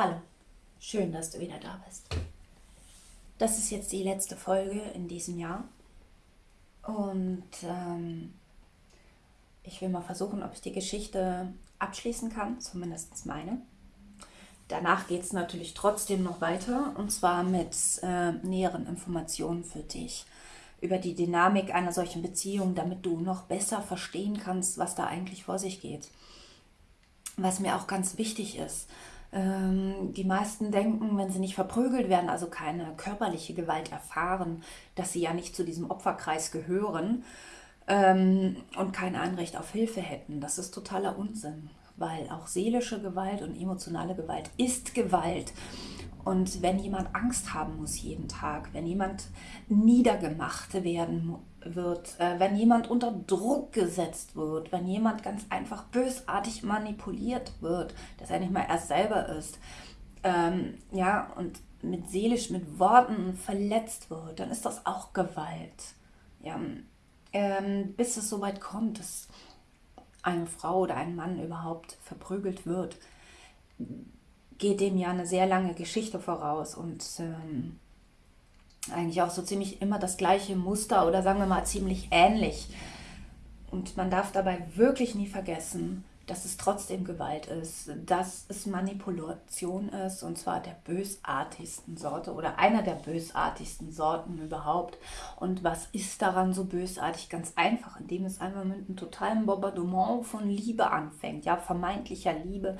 Hallo, schön, dass du wieder da bist. Das ist jetzt die letzte Folge in diesem Jahr. Und ähm, ich will mal versuchen, ob ich die Geschichte abschließen kann, zumindest meine. Danach geht es natürlich trotzdem noch weiter und zwar mit äh, näheren Informationen für dich über die Dynamik einer solchen Beziehung, damit du noch besser verstehen kannst, was da eigentlich vor sich geht. Was mir auch ganz wichtig ist, die meisten denken, wenn sie nicht verprügelt werden, also keine körperliche Gewalt erfahren, dass sie ja nicht zu diesem Opferkreis gehören ähm, und kein Anrecht auf Hilfe hätten. Das ist totaler Unsinn, weil auch seelische Gewalt und emotionale Gewalt ist Gewalt. Und wenn jemand Angst haben muss jeden Tag, wenn jemand niedergemacht werden wird, äh, wenn jemand unter Druck gesetzt wird, wenn jemand ganz einfach bösartig manipuliert wird, dass er nicht mal erst selber ist, ähm, ja, und mit seelisch, mit Worten verletzt wird, dann ist das auch Gewalt. Ja, ähm, bis es so weit kommt, dass eine Frau oder ein Mann überhaupt verprügelt wird, geht dem ja eine sehr lange Geschichte voraus und ähm, eigentlich auch so ziemlich immer das gleiche Muster oder sagen wir mal ziemlich ähnlich. Und man darf dabei wirklich nie vergessen, dass es trotzdem Gewalt ist, dass es Manipulation ist und zwar der bösartigsten Sorte oder einer der bösartigsten Sorten überhaupt. Und was ist daran so bösartig? Ganz einfach, indem es einmal mit einem totalen Bombardement von Liebe anfängt, ja, vermeintlicher Liebe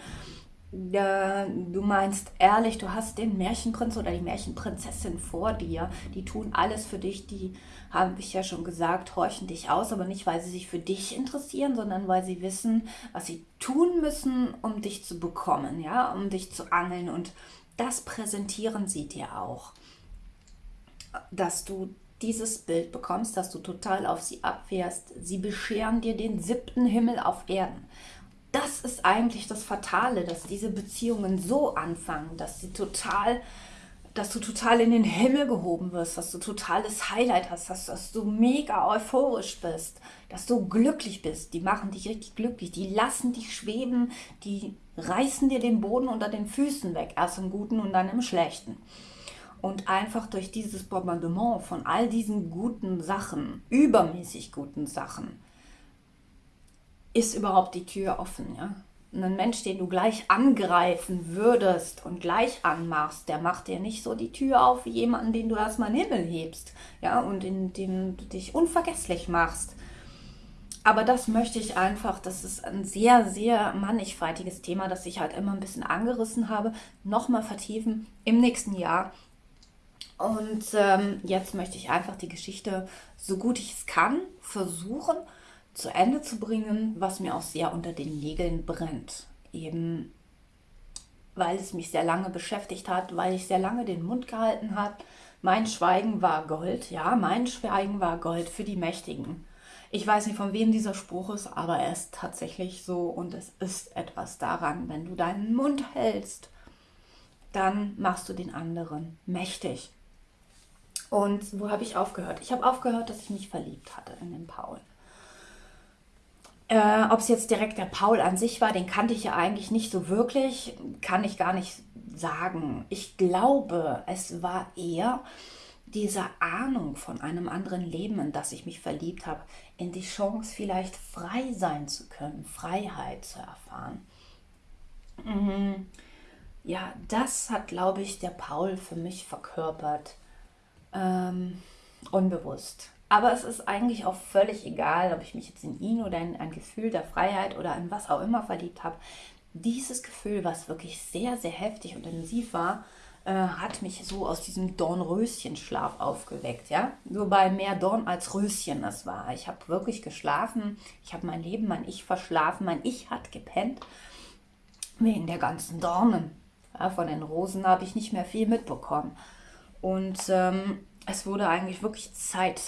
du meinst ehrlich, du hast den Märchenprinz oder die Märchenprinzessin vor dir. Die tun alles für dich, die haben ich ja schon gesagt, horchen dich aus, aber nicht, weil sie sich für dich interessieren, sondern weil sie wissen, was sie tun müssen, um dich zu bekommen, ja, um dich zu angeln. Und das präsentieren sie dir auch. Dass du dieses Bild bekommst, dass du total auf sie abfährst. Sie bescheren dir den siebten Himmel auf Erden das ist eigentlich das Fatale, dass diese Beziehungen so anfangen, dass sie total, dass du total in den Himmel gehoben wirst, dass du totales Highlight hast, dass, dass du mega euphorisch bist, dass du glücklich bist. Die machen dich richtig glücklich, die lassen dich schweben, die reißen dir den Boden unter den Füßen weg, erst im Guten und dann im Schlechten. Und einfach durch dieses Bombardement von all diesen guten Sachen, übermäßig guten Sachen, ist überhaupt die Tür offen, ja? Ein Mensch, den du gleich angreifen würdest und gleich anmachst, der macht dir nicht so die Tür auf wie jemanden, den du erstmal in den Himmel hebst, ja, und in dem du dich unvergesslich machst. Aber das möchte ich einfach, das ist ein sehr, sehr mannigfaltiges Thema, das ich halt immer ein bisschen angerissen habe, nochmal vertiefen im nächsten Jahr. Und ähm, jetzt möchte ich einfach die Geschichte, so gut ich es kann, versuchen, zu Ende zu bringen, was mir auch sehr unter den Nägeln brennt. Eben weil es mich sehr lange beschäftigt hat, weil ich sehr lange den Mund gehalten habe. Mein Schweigen war Gold, ja, mein Schweigen war Gold für die Mächtigen. Ich weiß nicht, von wem dieser Spruch ist, aber er ist tatsächlich so und es ist etwas daran. Wenn du deinen Mund hältst, dann machst du den anderen mächtig. Und wo habe ich aufgehört? Ich habe aufgehört, dass ich mich verliebt hatte in den Paul. Äh, Ob es jetzt direkt der Paul an sich war, den kannte ich ja eigentlich nicht so wirklich, kann ich gar nicht sagen. Ich glaube, es war eher diese Ahnung von einem anderen Leben, in das ich mich verliebt habe, in die Chance vielleicht frei sein zu können, Freiheit zu erfahren. Mhm. Ja, das hat, glaube ich, der Paul für mich verkörpert. Ähm, unbewusst. Aber es ist eigentlich auch völlig egal, ob ich mich jetzt in ihn oder in ein Gefühl der Freiheit oder in was auch immer verliebt habe. Dieses Gefühl, was wirklich sehr, sehr heftig und intensiv war, äh, hat mich so aus diesem Dornröschenschlaf aufgeweckt. Ja? Wobei mehr Dorn als Röschen es war. Ich habe wirklich geschlafen. Ich habe mein Leben, mein Ich verschlafen. Mein Ich hat gepennt. Wegen der ganzen Dornen. Ja, von den Rosen habe ich nicht mehr viel mitbekommen. Und ähm, es wurde eigentlich wirklich Zeit,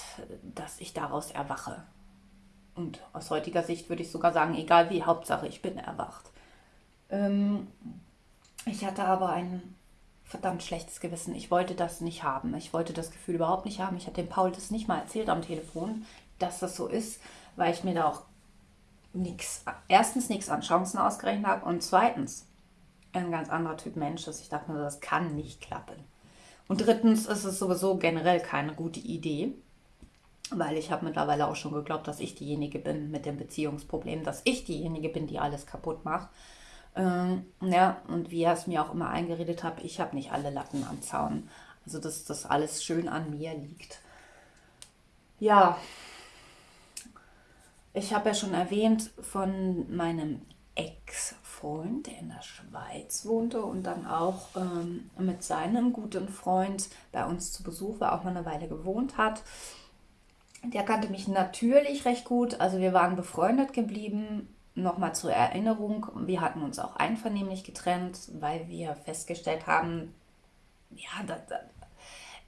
dass ich daraus erwache. Und aus heutiger Sicht würde ich sogar sagen, egal wie, Hauptsache ich bin erwacht. Ähm, ich hatte aber ein verdammt schlechtes Gewissen. Ich wollte das nicht haben. Ich wollte das Gefühl überhaupt nicht haben. Ich hatte dem Paul das nicht mal erzählt am Telefon, dass das so ist, weil ich mir da auch nichts, erstens nichts an Chancen ausgerechnet habe und zweitens ein ganz anderer Typ Mensch ist. Ich dachte mir, das kann nicht klappen. Und drittens ist es sowieso generell keine gute Idee, weil ich habe mittlerweile auch schon geglaubt, dass ich diejenige bin mit dem Beziehungsproblem, dass ich diejenige bin, die alles kaputt macht. Ähm, ja, und wie er es mir auch immer eingeredet hat, ich habe nicht alle Latten am Zaun. Also, dass das alles schön an mir liegt. Ja, ich habe ja schon erwähnt von meinem Ex-Freund, der in der Schweiz wohnte und dann auch ähm, mit seinem guten Freund bei uns zu Besuch war, auch mal eine Weile gewohnt hat. Der kannte mich natürlich recht gut, also wir waren befreundet geblieben. Nochmal zur Erinnerung, wir hatten uns auch einvernehmlich getrennt, weil wir festgestellt haben, ja, da, da,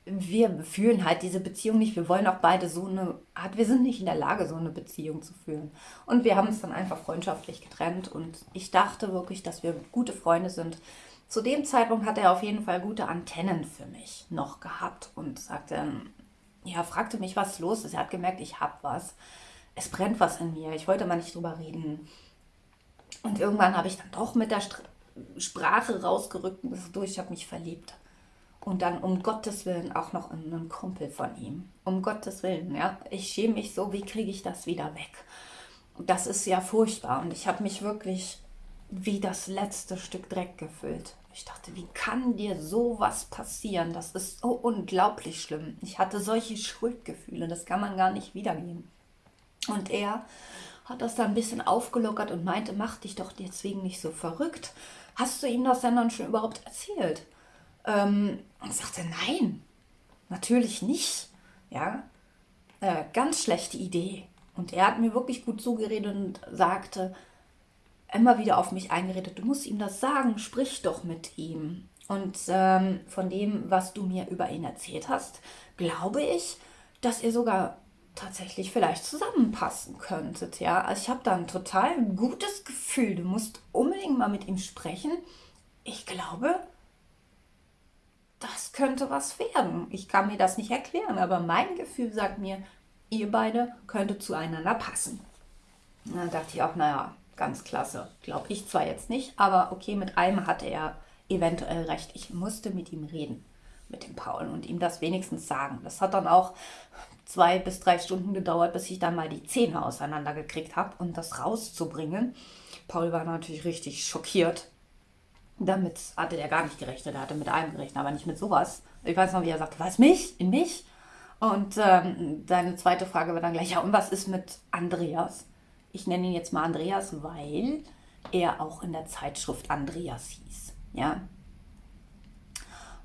wir fühlen halt diese Beziehung nicht. Wir wollen auch beide so eine Art, wir sind nicht in der Lage, so eine Beziehung zu führen. Und wir haben uns dann einfach freundschaftlich getrennt und ich dachte wirklich, dass wir gute Freunde sind. Zu dem Zeitpunkt hat er auf jeden Fall gute Antennen für mich noch gehabt und sagte, ja, fragte mich, was los ist. Er hat gemerkt, ich hab was. Es brennt was in mir. Ich wollte mal nicht drüber reden. Und irgendwann habe ich dann doch mit der Sprache rausgerückt und durch, ich habe mich verliebt. Und dann um Gottes Willen auch noch in einen Kumpel von ihm. Um Gottes Willen, ja. Ich schäme mich so, wie kriege ich das wieder weg? Das ist ja furchtbar. Und ich habe mich wirklich wie das letzte Stück Dreck gefüllt. Ich dachte, wie kann dir sowas passieren? Das ist so unglaublich schlimm. Ich hatte solche Schuldgefühle, das kann man gar nicht wiedergeben. Und er hat das dann ein bisschen aufgelockert und meinte, mach dich doch deswegen nicht so verrückt. Hast du ihm das denn dann schon überhaupt erzählt? Ähm, und sagte, nein, natürlich nicht. Ja, äh, ganz schlechte Idee. Und er hat mir wirklich gut zugeredet und sagte, immer wieder auf mich eingeredet, du musst ihm das sagen, sprich doch mit ihm. Und ähm, von dem, was du mir über ihn erzählt hast, glaube ich, dass ihr sogar tatsächlich vielleicht zusammenpassen könntet. Ja, also ich habe da ein total gutes Gefühl. Du musst unbedingt mal mit ihm sprechen. Ich glaube, könnte was werden. Ich kann mir das nicht erklären, aber mein Gefühl sagt mir, ihr beide könntet zueinander passen. Da dachte ich auch, naja, ganz klasse. Glaube ich zwar jetzt nicht, aber okay, mit einem hatte er eventuell recht. Ich musste mit ihm reden, mit dem Paul, und ihm das wenigstens sagen. Das hat dann auch zwei bis drei Stunden gedauert, bis ich dann mal die Zähne auseinandergekriegt habe und das rauszubringen. Paul war natürlich richtig schockiert damit hatte der gar nicht gerechnet. Er hatte mit einem gerechnet, aber nicht mit sowas. Ich weiß noch, wie er sagte, was, mich? In mich? Und ähm, seine zweite Frage war dann gleich, ja, und was ist mit Andreas? Ich nenne ihn jetzt mal Andreas, weil er auch in der Zeitschrift Andreas hieß. Ja.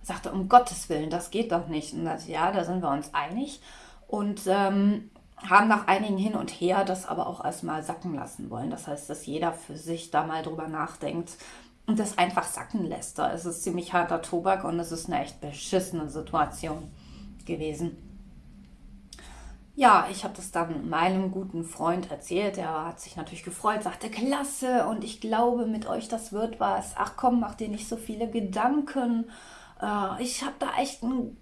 sagte, um Gottes Willen, das geht doch nicht. Und das, ja, da sind wir uns einig. Und ähm, haben nach einigen Hin und Her das aber auch erstmal sacken lassen wollen. Das heißt, dass jeder für sich da mal drüber nachdenkt, und das einfach sacken lässt. Da ist es ziemlich harter Tobak und es ist eine echt beschissene Situation gewesen. Ja, ich habe das dann meinem guten Freund erzählt. Er hat sich natürlich gefreut, sagte, klasse und ich glaube mit euch, das wird was. Ach komm, mach dir nicht so viele Gedanken. Äh, ich habe da echt einen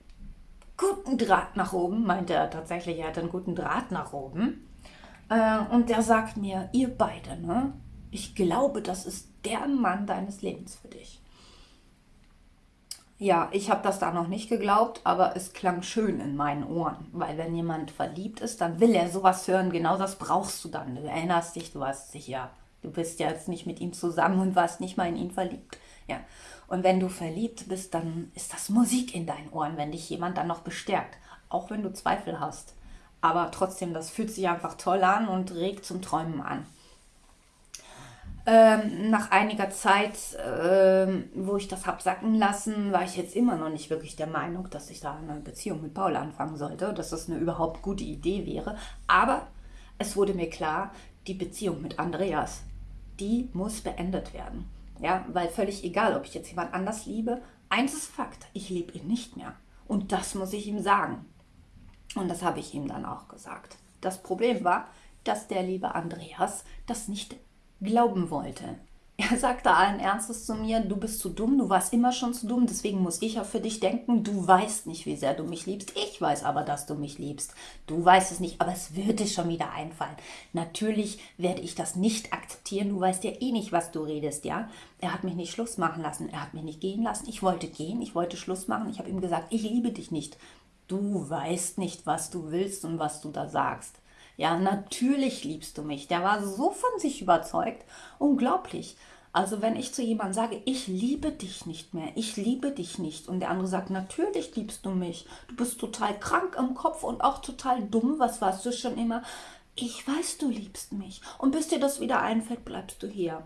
guten Draht nach oben, meinte er tatsächlich, er hat einen guten Draht nach oben. Äh, und der sagt mir, ihr beide, ne? Ich glaube, das ist der Mann deines Lebens für dich. Ja, ich habe das da noch nicht geglaubt, aber es klang schön in meinen Ohren, weil wenn jemand verliebt ist, dann will er sowas hören. Genau das brauchst du dann. Du erinnerst dich, du warst sicher, du bist ja jetzt nicht mit ihm zusammen und warst nicht mal in ihn verliebt. Ja. Und wenn du verliebt bist, dann ist das Musik in deinen Ohren, wenn dich jemand dann noch bestärkt, auch wenn du Zweifel hast. Aber trotzdem, das fühlt sich einfach toll an und regt zum Träumen an. Ähm, nach einiger Zeit, ähm, wo ich das hab sacken lassen, war ich jetzt immer noch nicht wirklich der Meinung, dass ich da eine Beziehung mit Paul anfangen sollte, dass das eine überhaupt gute Idee wäre. Aber es wurde mir klar, die Beziehung mit Andreas, die muss beendet werden. Ja, weil völlig egal, ob ich jetzt jemand anders liebe, eins ist Fakt, ich liebe ihn nicht mehr. Und das muss ich ihm sagen. Und das habe ich ihm dann auch gesagt. Das Problem war, dass der liebe Andreas das nicht glauben wollte. Er sagte allen Ernstes zu mir, du bist zu dumm, du warst immer schon zu dumm, deswegen muss ich auch für dich denken, du weißt nicht, wie sehr du mich liebst. Ich weiß aber, dass du mich liebst. Du weißt es nicht, aber es wird dir schon wieder einfallen. Natürlich werde ich das nicht akzeptieren, du weißt ja eh nicht, was du redest, ja. Er hat mich nicht Schluss machen lassen, er hat mich nicht gehen lassen. Ich wollte gehen, ich wollte Schluss machen. Ich habe ihm gesagt, ich liebe dich nicht. Du weißt nicht, was du willst und was du da sagst. Ja, natürlich liebst du mich. Der war so von sich überzeugt. Unglaublich. Also wenn ich zu jemandem sage, ich liebe dich nicht mehr, ich liebe dich nicht und der andere sagt, natürlich liebst du mich, du bist total krank im Kopf und auch total dumm, was warst du schon immer? Ich weiß, du liebst mich und bis dir das wieder einfällt, bleibst du hier.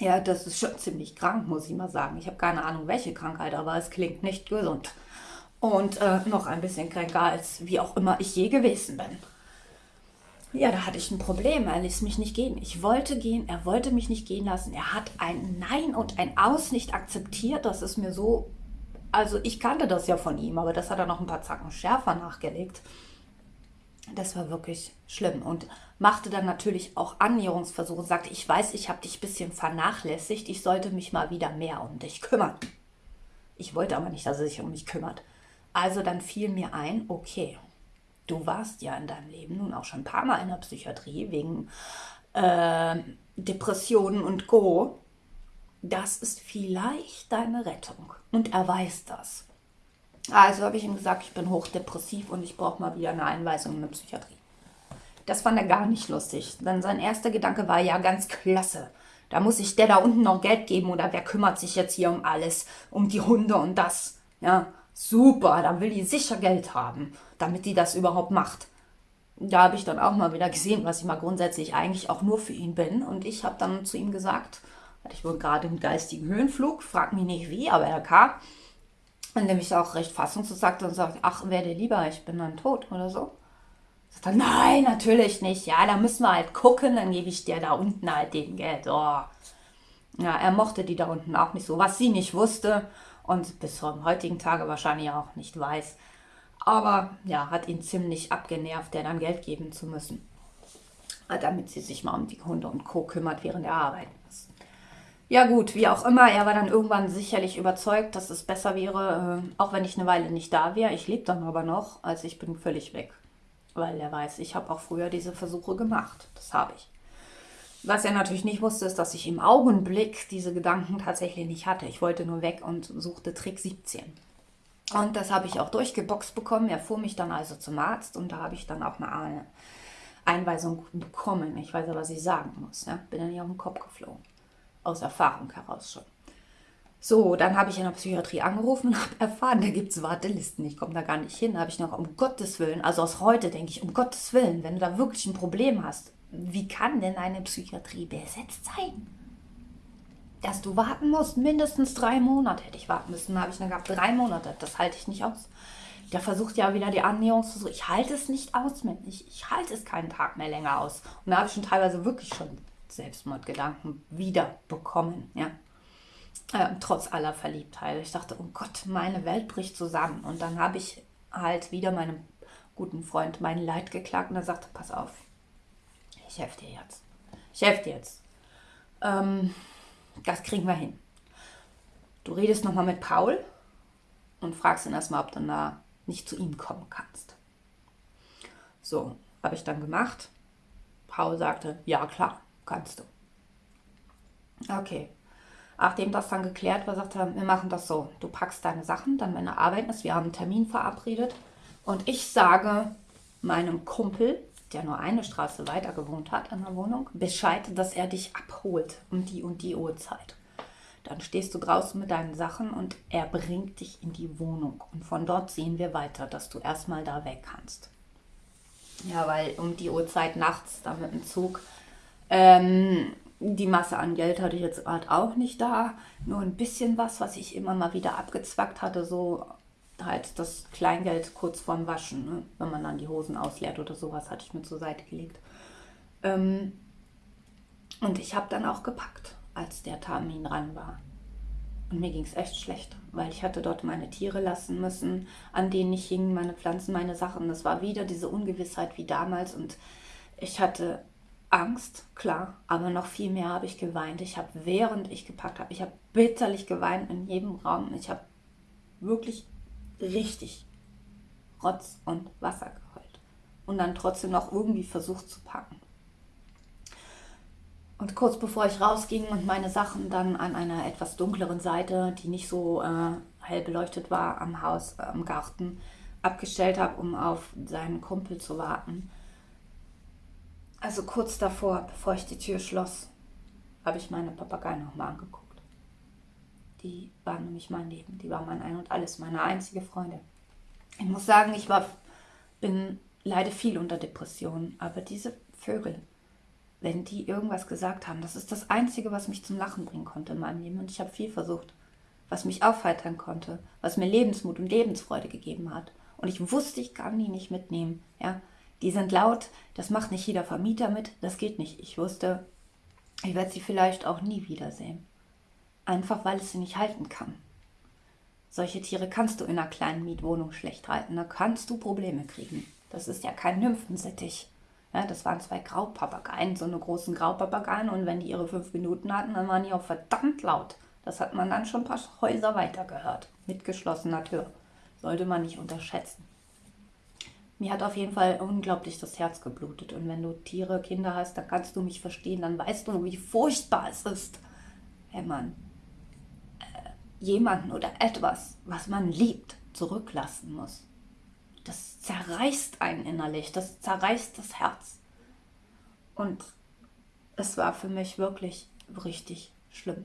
Ja, das ist schon ziemlich krank, muss ich mal sagen. Ich habe keine Ahnung, welche Krankheit, aber es klingt nicht gesund. Und äh, noch ein bisschen kränker, als wie auch immer ich je gewesen bin. Ja, da hatte ich ein Problem. Er ließ mich nicht gehen. Ich wollte gehen, er wollte mich nicht gehen lassen. Er hat ein Nein und ein Aus nicht akzeptiert. Das ist mir so. Also, ich kannte das ja von ihm, aber das hat er noch ein paar Zacken schärfer nachgelegt. Das war wirklich schlimm und machte dann natürlich auch Annäherungsversuche. Sagte, ich weiß, ich habe dich ein bisschen vernachlässigt. Ich sollte mich mal wieder mehr um dich kümmern. Ich wollte aber nicht, dass er sich um mich kümmert. Also dann fiel mir ein, okay, du warst ja in deinem Leben nun auch schon ein paar Mal in der Psychiatrie wegen äh, Depressionen und Co. Das ist vielleicht deine Rettung. Und er weiß das. Also habe ich ihm gesagt, ich bin hochdepressiv und ich brauche mal wieder eine Einweisung in eine Psychiatrie. Das fand er gar nicht lustig. Denn sein erster Gedanke war ja ganz klasse. Da muss ich der da unten noch Geld geben oder wer kümmert sich jetzt hier um alles, um die Hunde und das. Ja, super, dann will die sicher Geld haben damit die das überhaupt macht. Da habe ich dann auch mal wieder gesehen, was ich mal grundsätzlich eigentlich auch nur für ihn bin. Und ich habe dann zu ihm gesagt, ich wohl gerade einen geistigen Höhenflug, frag mich nicht wie, aber er kam. Und der mich auch recht fassungslos sagte und sagt, ach, werde lieber, ich bin dann tot oder so. Sagt er, nein, natürlich nicht. Ja, da müssen wir halt gucken, dann gebe ich dir da unten halt den Geld. Oh. Ja, er mochte die da unten auch nicht so, was sie nicht wusste und bis zum heutigen Tage wahrscheinlich auch nicht weiß, aber ja, hat ihn ziemlich abgenervt, der dann Geld geben zu müssen. Damit sie sich mal um die Hunde und Co. kümmert, während er arbeiten muss. Ja gut, wie auch immer, er war dann irgendwann sicherlich überzeugt, dass es besser wäre, äh, auch wenn ich eine Weile nicht da wäre. Ich lebe dann aber noch, als ich bin völlig weg. Weil er weiß, ich habe auch früher diese Versuche gemacht. Das habe ich. Was er natürlich nicht wusste, ist, dass ich im Augenblick diese Gedanken tatsächlich nicht hatte. Ich wollte nur weg und suchte Trick 17. Und das habe ich auch durchgeboxt bekommen. Er fuhr mich dann also zum Arzt und da habe ich dann auch eine Einweisung bekommen. Ich weiß aber, was ich sagen muss. Ja? Bin dann nicht auf den Kopf geflogen. Aus Erfahrung heraus schon. So, dann habe ich in der Psychiatrie angerufen und habe erfahren, da gibt es Wartelisten. Ich komme da gar nicht hin. Da habe ich noch, um Gottes Willen, also aus heute denke ich, um Gottes Willen, wenn du da wirklich ein Problem hast, wie kann denn eine Psychiatrie besetzt sein? Dass du warten musst, mindestens drei Monate hätte ich warten müssen. Da habe ich dann gehabt, drei Monate, das halte ich nicht aus. Der versucht ja wieder die Annäherungsversuche. Ich halte es nicht aus. Ich, ich halte es keinen Tag mehr länger aus. Und da habe ich schon teilweise wirklich schon Selbstmordgedanken wieder bekommen, ja. Äh, trotz aller Verliebtheit. Ich dachte, oh Gott, meine Welt bricht zusammen. Und dann habe ich halt wieder meinem guten Freund mein Leid geklagt und er sagte, pass auf, ich helfe dir jetzt. Ich helfe dir jetzt. Ähm, das kriegen wir hin. Du redest nochmal mit Paul und fragst ihn erstmal, ob du da nicht zu ihm kommen kannst. So, habe ich dann gemacht. Paul sagte, ja klar, kannst du. Okay. Nachdem das dann geklärt war, sagte er, wir machen das so. Du packst deine Sachen, dann wenn er arbeiten ist, wir haben einen Termin verabredet. Und ich sage meinem Kumpel, der nur eine Straße weiter gewohnt hat an der Wohnung, Bescheid, dass er dich abholt um die und die Uhrzeit. Dann stehst du draußen mit deinen Sachen und er bringt dich in die Wohnung. Und von dort sehen wir weiter, dass du erstmal da weg kannst. Ja, weil um die Uhrzeit nachts da mit dem Zug, ähm, die Masse an Geld hatte ich jetzt gerade auch nicht da. Nur ein bisschen was, was ich immer mal wieder abgezwackt hatte, so halt das Kleingeld kurz vorm Waschen, ne? wenn man dann die Hosen ausleert oder sowas, hatte ich mir zur Seite gelegt. Ähm, und ich habe dann auch gepackt, als der Termin ran war. Und mir ging es echt schlecht, weil ich hatte dort meine Tiere lassen müssen, an denen ich hing, meine Pflanzen, meine Sachen. Das war wieder diese Ungewissheit wie damals und ich hatte Angst, klar, aber noch viel mehr habe ich geweint. Ich habe, während ich gepackt habe, ich habe bitterlich geweint in jedem Raum. Ich habe wirklich richtig Rotz und Wasser geheult und dann trotzdem noch irgendwie versucht zu packen. Und kurz bevor ich rausging und meine Sachen dann an einer etwas dunkleren Seite, die nicht so äh, hell beleuchtet war, am Haus, äh, am Garten, abgestellt habe, um auf seinen Kumpel zu warten, also kurz davor, bevor ich die Tür schloss, habe ich meine Papageien nochmal angeguckt. Die waren nämlich mein Leben, die waren mein Ein und Alles, meine einzige Freundin. Ich muss sagen, ich war, bin, leide viel unter Depressionen, aber diese Vögel, wenn die irgendwas gesagt haben, das ist das Einzige, was mich zum Lachen bringen konnte in meinem Leben. Und ich habe viel versucht, was mich aufheitern konnte, was mir Lebensmut und Lebensfreude gegeben hat. Und ich wusste, ich kann die nicht mitnehmen. Ja, die sind laut, das macht nicht jeder Vermieter mit, das geht nicht. Ich wusste, ich werde sie vielleicht auch nie wiedersehen. Einfach weil es sie nicht halten kann. Solche Tiere kannst du in einer kleinen Mietwohnung schlecht halten, da kannst du Probleme kriegen. Das ist ja kein Nymphensittich. Ja, das waren zwei Graupapageien, so eine großen Graupapageien und wenn die ihre fünf Minuten hatten, dann waren die auch verdammt laut. Das hat man dann schon ein paar Häuser weiter gehört, mit geschlossener Tür. Sollte man nicht unterschätzen. Mir hat auf jeden Fall unglaublich das Herz geblutet. Und wenn du Tiere, Kinder hast, dann kannst du mich verstehen, dann weißt du, wie furchtbar es ist, wenn man äh, jemanden oder etwas, was man liebt, zurücklassen muss. Das zerreißt einen innerlich, das zerreißt das Herz. Und es war für mich wirklich richtig schlimm.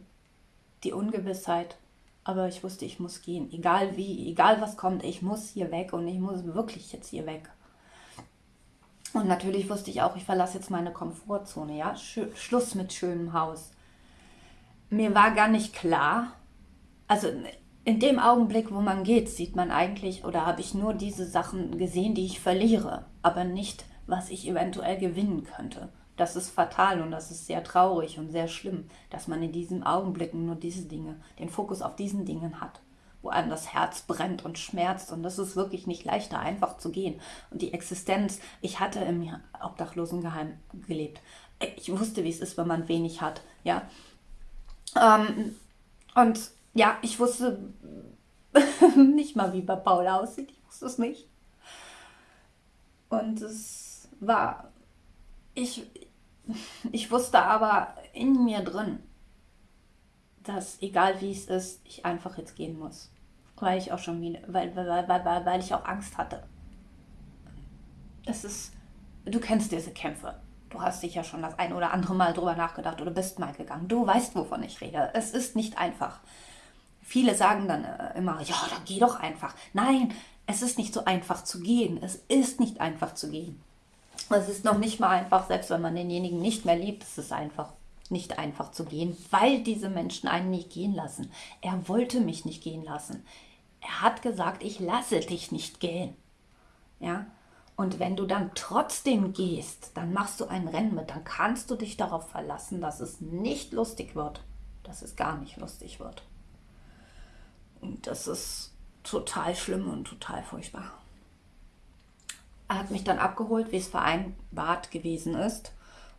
Die Ungewissheit, aber ich wusste, ich muss gehen. Egal wie, egal was kommt, ich muss hier weg und ich muss wirklich jetzt hier weg. Und natürlich wusste ich auch, ich verlasse jetzt meine Komfortzone, ja. Sch Schluss mit schönem Haus. Mir war gar nicht klar, also in dem Augenblick, wo man geht, sieht man eigentlich, oder habe ich nur diese Sachen gesehen, die ich verliere, aber nicht, was ich eventuell gewinnen könnte. Das ist fatal und das ist sehr traurig und sehr schlimm, dass man in diesen Augenblicken nur diese Dinge, den Fokus auf diesen Dingen hat, wo einem das Herz brennt und schmerzt und das ist wirklich nicht leichter, einfach zu gehen. Und die Existenz, ich hatte im Obdachlosengeheim gelebt. Ich wusste, wie es ist, wenn man wenig hat, ja. Ähm, und ja, ich wusste nicht mal, wie bei Paul aussieht. Ich wusste es nicht. Und es war, ich, ich wusste aber in mir drin, dass egal wie es ist, ich einfach jetzt gehen muss. Weil ich auch schon wieder, weil, weil, weil, weil, weil ich auch Angst hatte. Es ist, du kennst diese Kämpfe. Du hast sicher schon das ein oder andere Mal drüber nachgedacht oder bist mal gegangen. Du weißt, wovon ich rede. Es ist nicht einfach. Viele sagen dann äh, immer, ja, dann geh doch einfach. Nein, es ist nicht so einfach zu gehen. Es ist nicht einfach zu gehen. Es ist noch nicht mal einfach, selbst wenn man denjenigen nicht mehr liebt, ist es einfach nicht einfach zu gehen, weil diese Menschen einen nicht gehen lassen. Er wollte mich nicht gehen lassen. Er hat gesagt, ich lasse dich nicht gehen. Ja? Und wenn du dann trotzdem gehst, dann machst du ein Rennen mit, dann kannst du dich darauf verlassen, dass es nicht lustig wird, dass es gar nicht lustig wird. Und das ist total schlimm und total furchtbar. Er hat mich dann abgeholt, wie es vereinbart gewesen ist.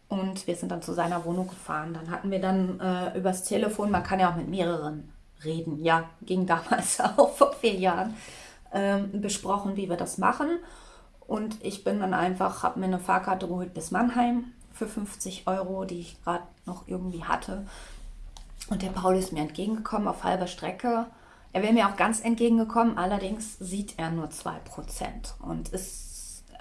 Und wir sind dann zu seiner Wohnung gefahren. Dann hatten wir dann äh, übers Telefon, man kann ja auch mit mehreren reden, ja, ging damals auch vor vier Jahren, ähm, besprochen, wie wir das machen. Und ich bin dann einfach, habe mir eine Fahrkarte geholt bis Mannheim für 50 Euro, die ich gerade noch irgendwie hatte. Und der Paul ist mir entgegengekommen auf halber Strecke. Er wäre mir auch ganz entgegengekommen, allerdings sieht er nur 2% und ist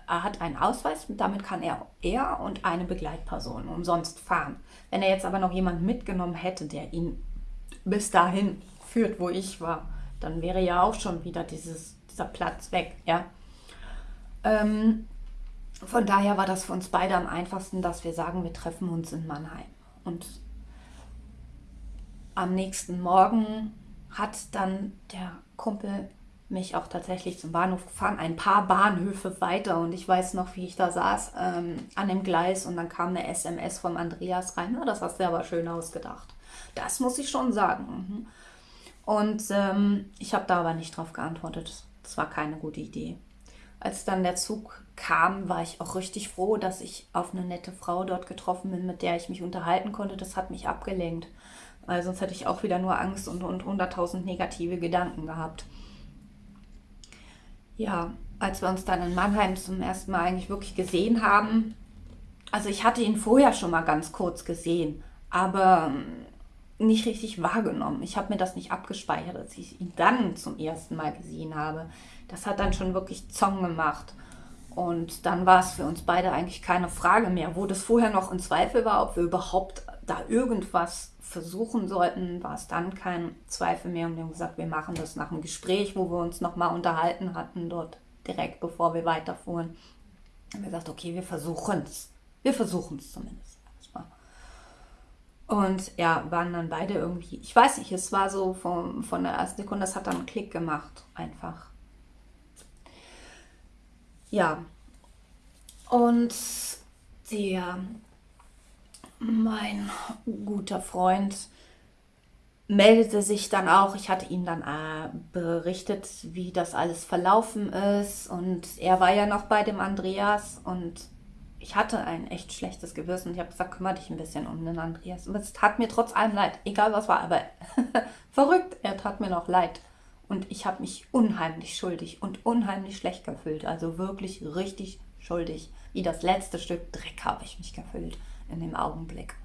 er hat einen Ausweis, damit kann er, er und eine Begleitperson umsonst fahren. Wenn er jetzt aber noch jemanden mitgenommen hätte, der ihn bis dahin führt, wo ich war, dann wäre ja auch schon wieder dieses, dieser Platz weg. Ja? Ähm, von daher war das für uns beide am einfachsten, dass wir sagen, wir treffen uns in Mannheim. Und am nächsten Morgen hat dann der Kumpel mich auch tatsächlich zum Bahnhof gefahren, ein paar Bahnhöfe weiter und ich weiß noch, wie ich da saß ähm, an dem Gleis und dann kam eine SMS vom Andreas rein. Na, das hast du aber schön ausgedacht. Das muss ich schon sagen. Mhm. Und ähm, ich habe da aber nicht drauf geantwortet. Das war keine gute Idee. als dann der Zug kam, war ich auch richtig froh, dass ich auf eine nette Frau dort getroffen bin, mit der ich mich unterhalten konnte. Das hat mich abgelenkt. Weil sonst hätte ich auch wieder nur Angst und, und 100.000 negative Gedanken gehabt. Ja, als wir uns dann in Mannheim zum ersten Mal eigentlich wirklich gesehen haben, also ich hatte ihn vorher schon mal ganz kurz gesehen, aber ähm, nicht richtig wahrgenommen. Ich habe mir das nicht abgespeichert, als ich ihn dann zum ersten Mal gesehen habe. Das hat dann schon wirklich Zong gemacht. Und dann war es für uns beide eigentlich keine Frage mehr. Wo das vorher noch in Zweifel war, ob wir überhaupt da irgendwas versuchen sollten, war es dann kein Zweifel mehr. Und wir haben gesagt, wir machen das nach einem Gespräch, wo wir uns nochmal unterhalten hatten, dort direkt bevor wir weiterfuhren. Haben wir gesagt, okay, wir versuchen es. Wir versuchen es zumindest. Und ja, waren dann beide irgendwie, ich weiß nicht, es war so von, von der ersten Sekunde, das hat dann einen Klick gemacht, einfach. Ja. Und der, mein guter Freund, meldete sich dann auch, ich hatte ihm dann äh, berichtet, wie das alles verlaufen ist und er war ja noch bei dem Andreas und ich hatte ein echt schlechtes Gewissen ich habe gesagt, kümmere dich ein bisschen um den Andreas. Und es tat mir trotz allem leid, egal was war, aber verrückt, er tat mir noch leid. Und ich habe mich unheimlich schuldig und unheimlich schlecht gefühlt. Also wirklich richtig schuldig. Wie das letzte Stück Dreck habe ich mich gefühlt in dem Augenblick.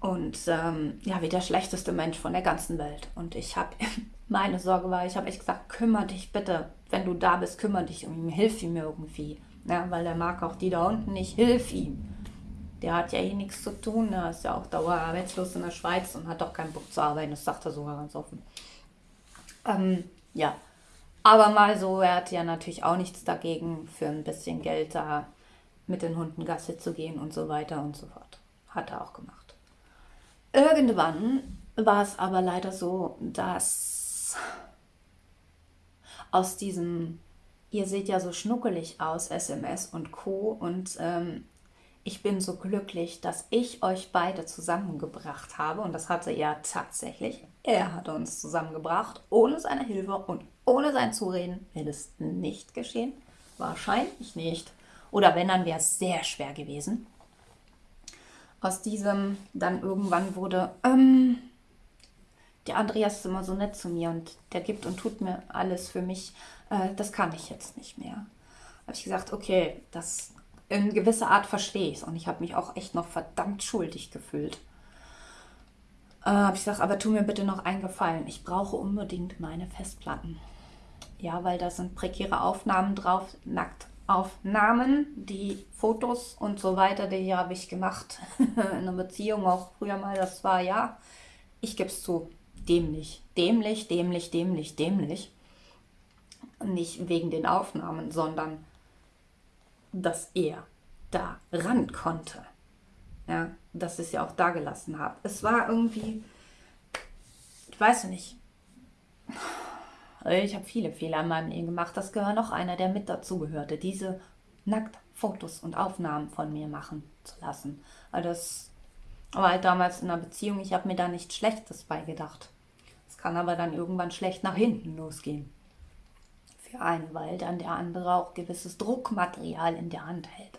Und ähm, ja, wie der schlechteste Mensch von der ganzen Welt. Und ich habe, meine Sorge war, ich habe echt gesagt, kümmere dich bitte, wenn du da bist, kümmere dich um ihn, hilf ihm irgendwie. Ja, weil der mag auch die da unten nicht, hilf ihm. Der hat ja eh nichts zu tun, er ist ja auch dauerarbeitslos in der Schweiz und hat auch keinen Bock zu arbeiten, das sagt er sogar ganz offen. Ähm, ja, aber mal so, er hat ja natürlich auch nichts dagegen, für ein bisschen Geld da mit den Hunden Gasse zu gehen und so weiter und so fort. Hat er auch gemacht. Irgendwann war es aber leider so, dass aus diesem, ihr seht ja so schnuckelig aus, SMS und Co. Und ähm, ich bin so glücklich, dass ich euch beide zusammengebracht habe. Und das hatte er tatsächlich. Er hat uns zusammengebracht. Ohne seine Hilfe und ohne sein Zureden wäre es nicht geschehen. Wahrscheinlich nicht. Oder wenn, dann wäre es sehr schwer gewesen. Aus diesem dann irgendwann wurde, ähm, der Andreas ist immer so nett zu mir und der gibt und tut mir alles für mich. Äh, das kann ich jetzt nicht mehr. Habe ich gesagt, okay, das in gewisser Art verstehe ich. Und ich habe mich auch echt noch verdammt schuldig gefühlt. Äh, habe ich gesagt, aber tu mir bitte noch einen Gefallen. Ich brauche unbedingt meine Festplatten. Ja, weil da sind prekäre Aufnahmen drauf, Nacktaufnahmen, die Fotos und so weiter, die habe ich gemacht in einer Beziehung auch früher mal. Das war ja, ich gebe es zu, dämlich, dämlich, dämlich, dämlich, dämlich. Nicht wegen den Aufnahmen, sondern dass er da ran konnte. Ja, dass ich es ja auch da gelassen habe. Es war irgendwie, ich weiß nicht, ich habe viele Fehler in meinem Leben gemacht. Das gehört noch einer, der mit dazugehörte, diese nackt Fotos und Aufnahmen von mir machen zu lassen. Das war halt damals in einer Beziehung, ich habe mir da nichts Schlechtes beigedacht. Es kann aber dann irgendwann schlecht nach hinten losgehen für einen, weil dann der andere auch gewisses Druckmaterial in der Hand hält.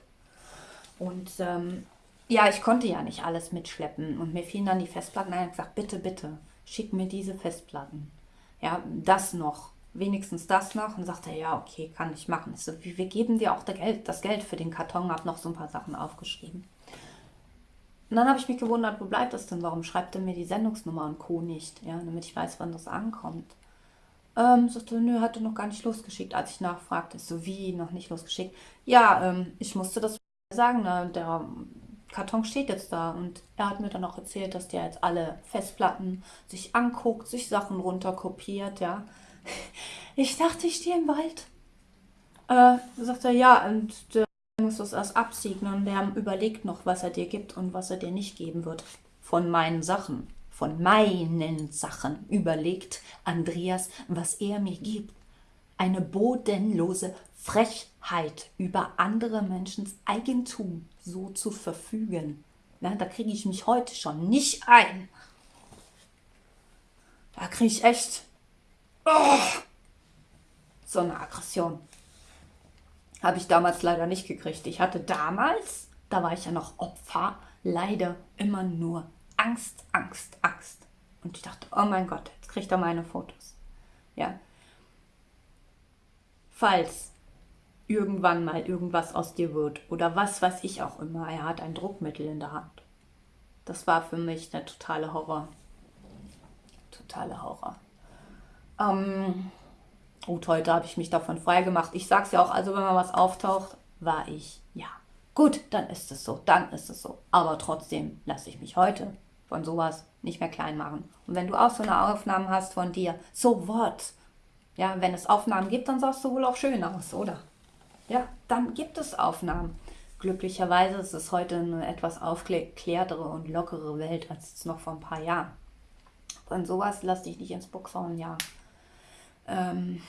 Und ähm, ja, ich konnte ja nicht alles mitschleppen und mir fielen dann die Festplatten ein und gesagt, bitte, bitte, schick mir diese Festplatten. Ja, das noch, wenigstens das noch. Und sagte ja, okay, kann ich machen. Ich so, wir geben dir auch das Geld, das Geld für den Karton, habe noch so ein paar Sachen aufgeschrieben. Und dann habe ich mich gewundert, wo bleibt das denn? Warum schreibt er mir die Sendungsnummer und Co. nicht? Ja, damit ich weiß, wann das ankommt. Ähm, sagte, nö, hatte noch gar nicht losgeschickt, als ich nachfragte. So, wie, noch nicht losgeschickt? Ja, ähm, ich musste das sagen, ne? der Karton steht jetzt da. Und er hat mir dann auch erzählt, dass der jetzt alle Festplatten sich anguckt, sich Sachen runterkopiert, ja. Ich dachte, ich stehe im Wald. Äh, sagt er, ja, und der muss das erst absegnen der überlegt noch, was er dir gibt und was er dir nicht geben wird. Von meinen Sachen von meinen Sachen überlegt Andreas, was er mir gibt. Eine bodenlose Frechheit über andere Menschens Eigentum so zu verfügen. Ja, da kriege ich mich heute schon nicht ein. Da kriege ich echt oh, so eine Aggression. Habe ich damals leider nicht gekriegt. Ich hatte damals, da war ich ja noch Opfer, leider immer nur Angst, Angst, Angst. Und ich dachte, oh mein Gott, jetzt kriegt er meine Fotos. Ja. Falls irgendwann mal irgendwas aus dir wird oder was weiß ich auch immer, er hat ein Druckmittel in der Hand. Das war für mich der totale Horror. Totale Horror. Ähm, gut, heute habe ich mich davon freigemacht. Ich sage es ja auch, also wenn mal was auftaucht, war ich, ja. Gut, dann ist es so, dann ist es so. Aber trotzdem lasse ich mich heute von sowas nicht mehr klein machen. Und wenn du auch so eine Aufnahme hast von dir, so what? Ja, wenn es Aufnahmen gibt, dann sahst du wohl auch schön aus, oder? Ja, dann gibt es Aufnahmen. Glücklicherweise ist es heute eine etwas aufgeklärtere und lockere Welt als noch vor ein paar Jahren. Von sowas lass dich nicht ins Boxhorn, ja. Ähm,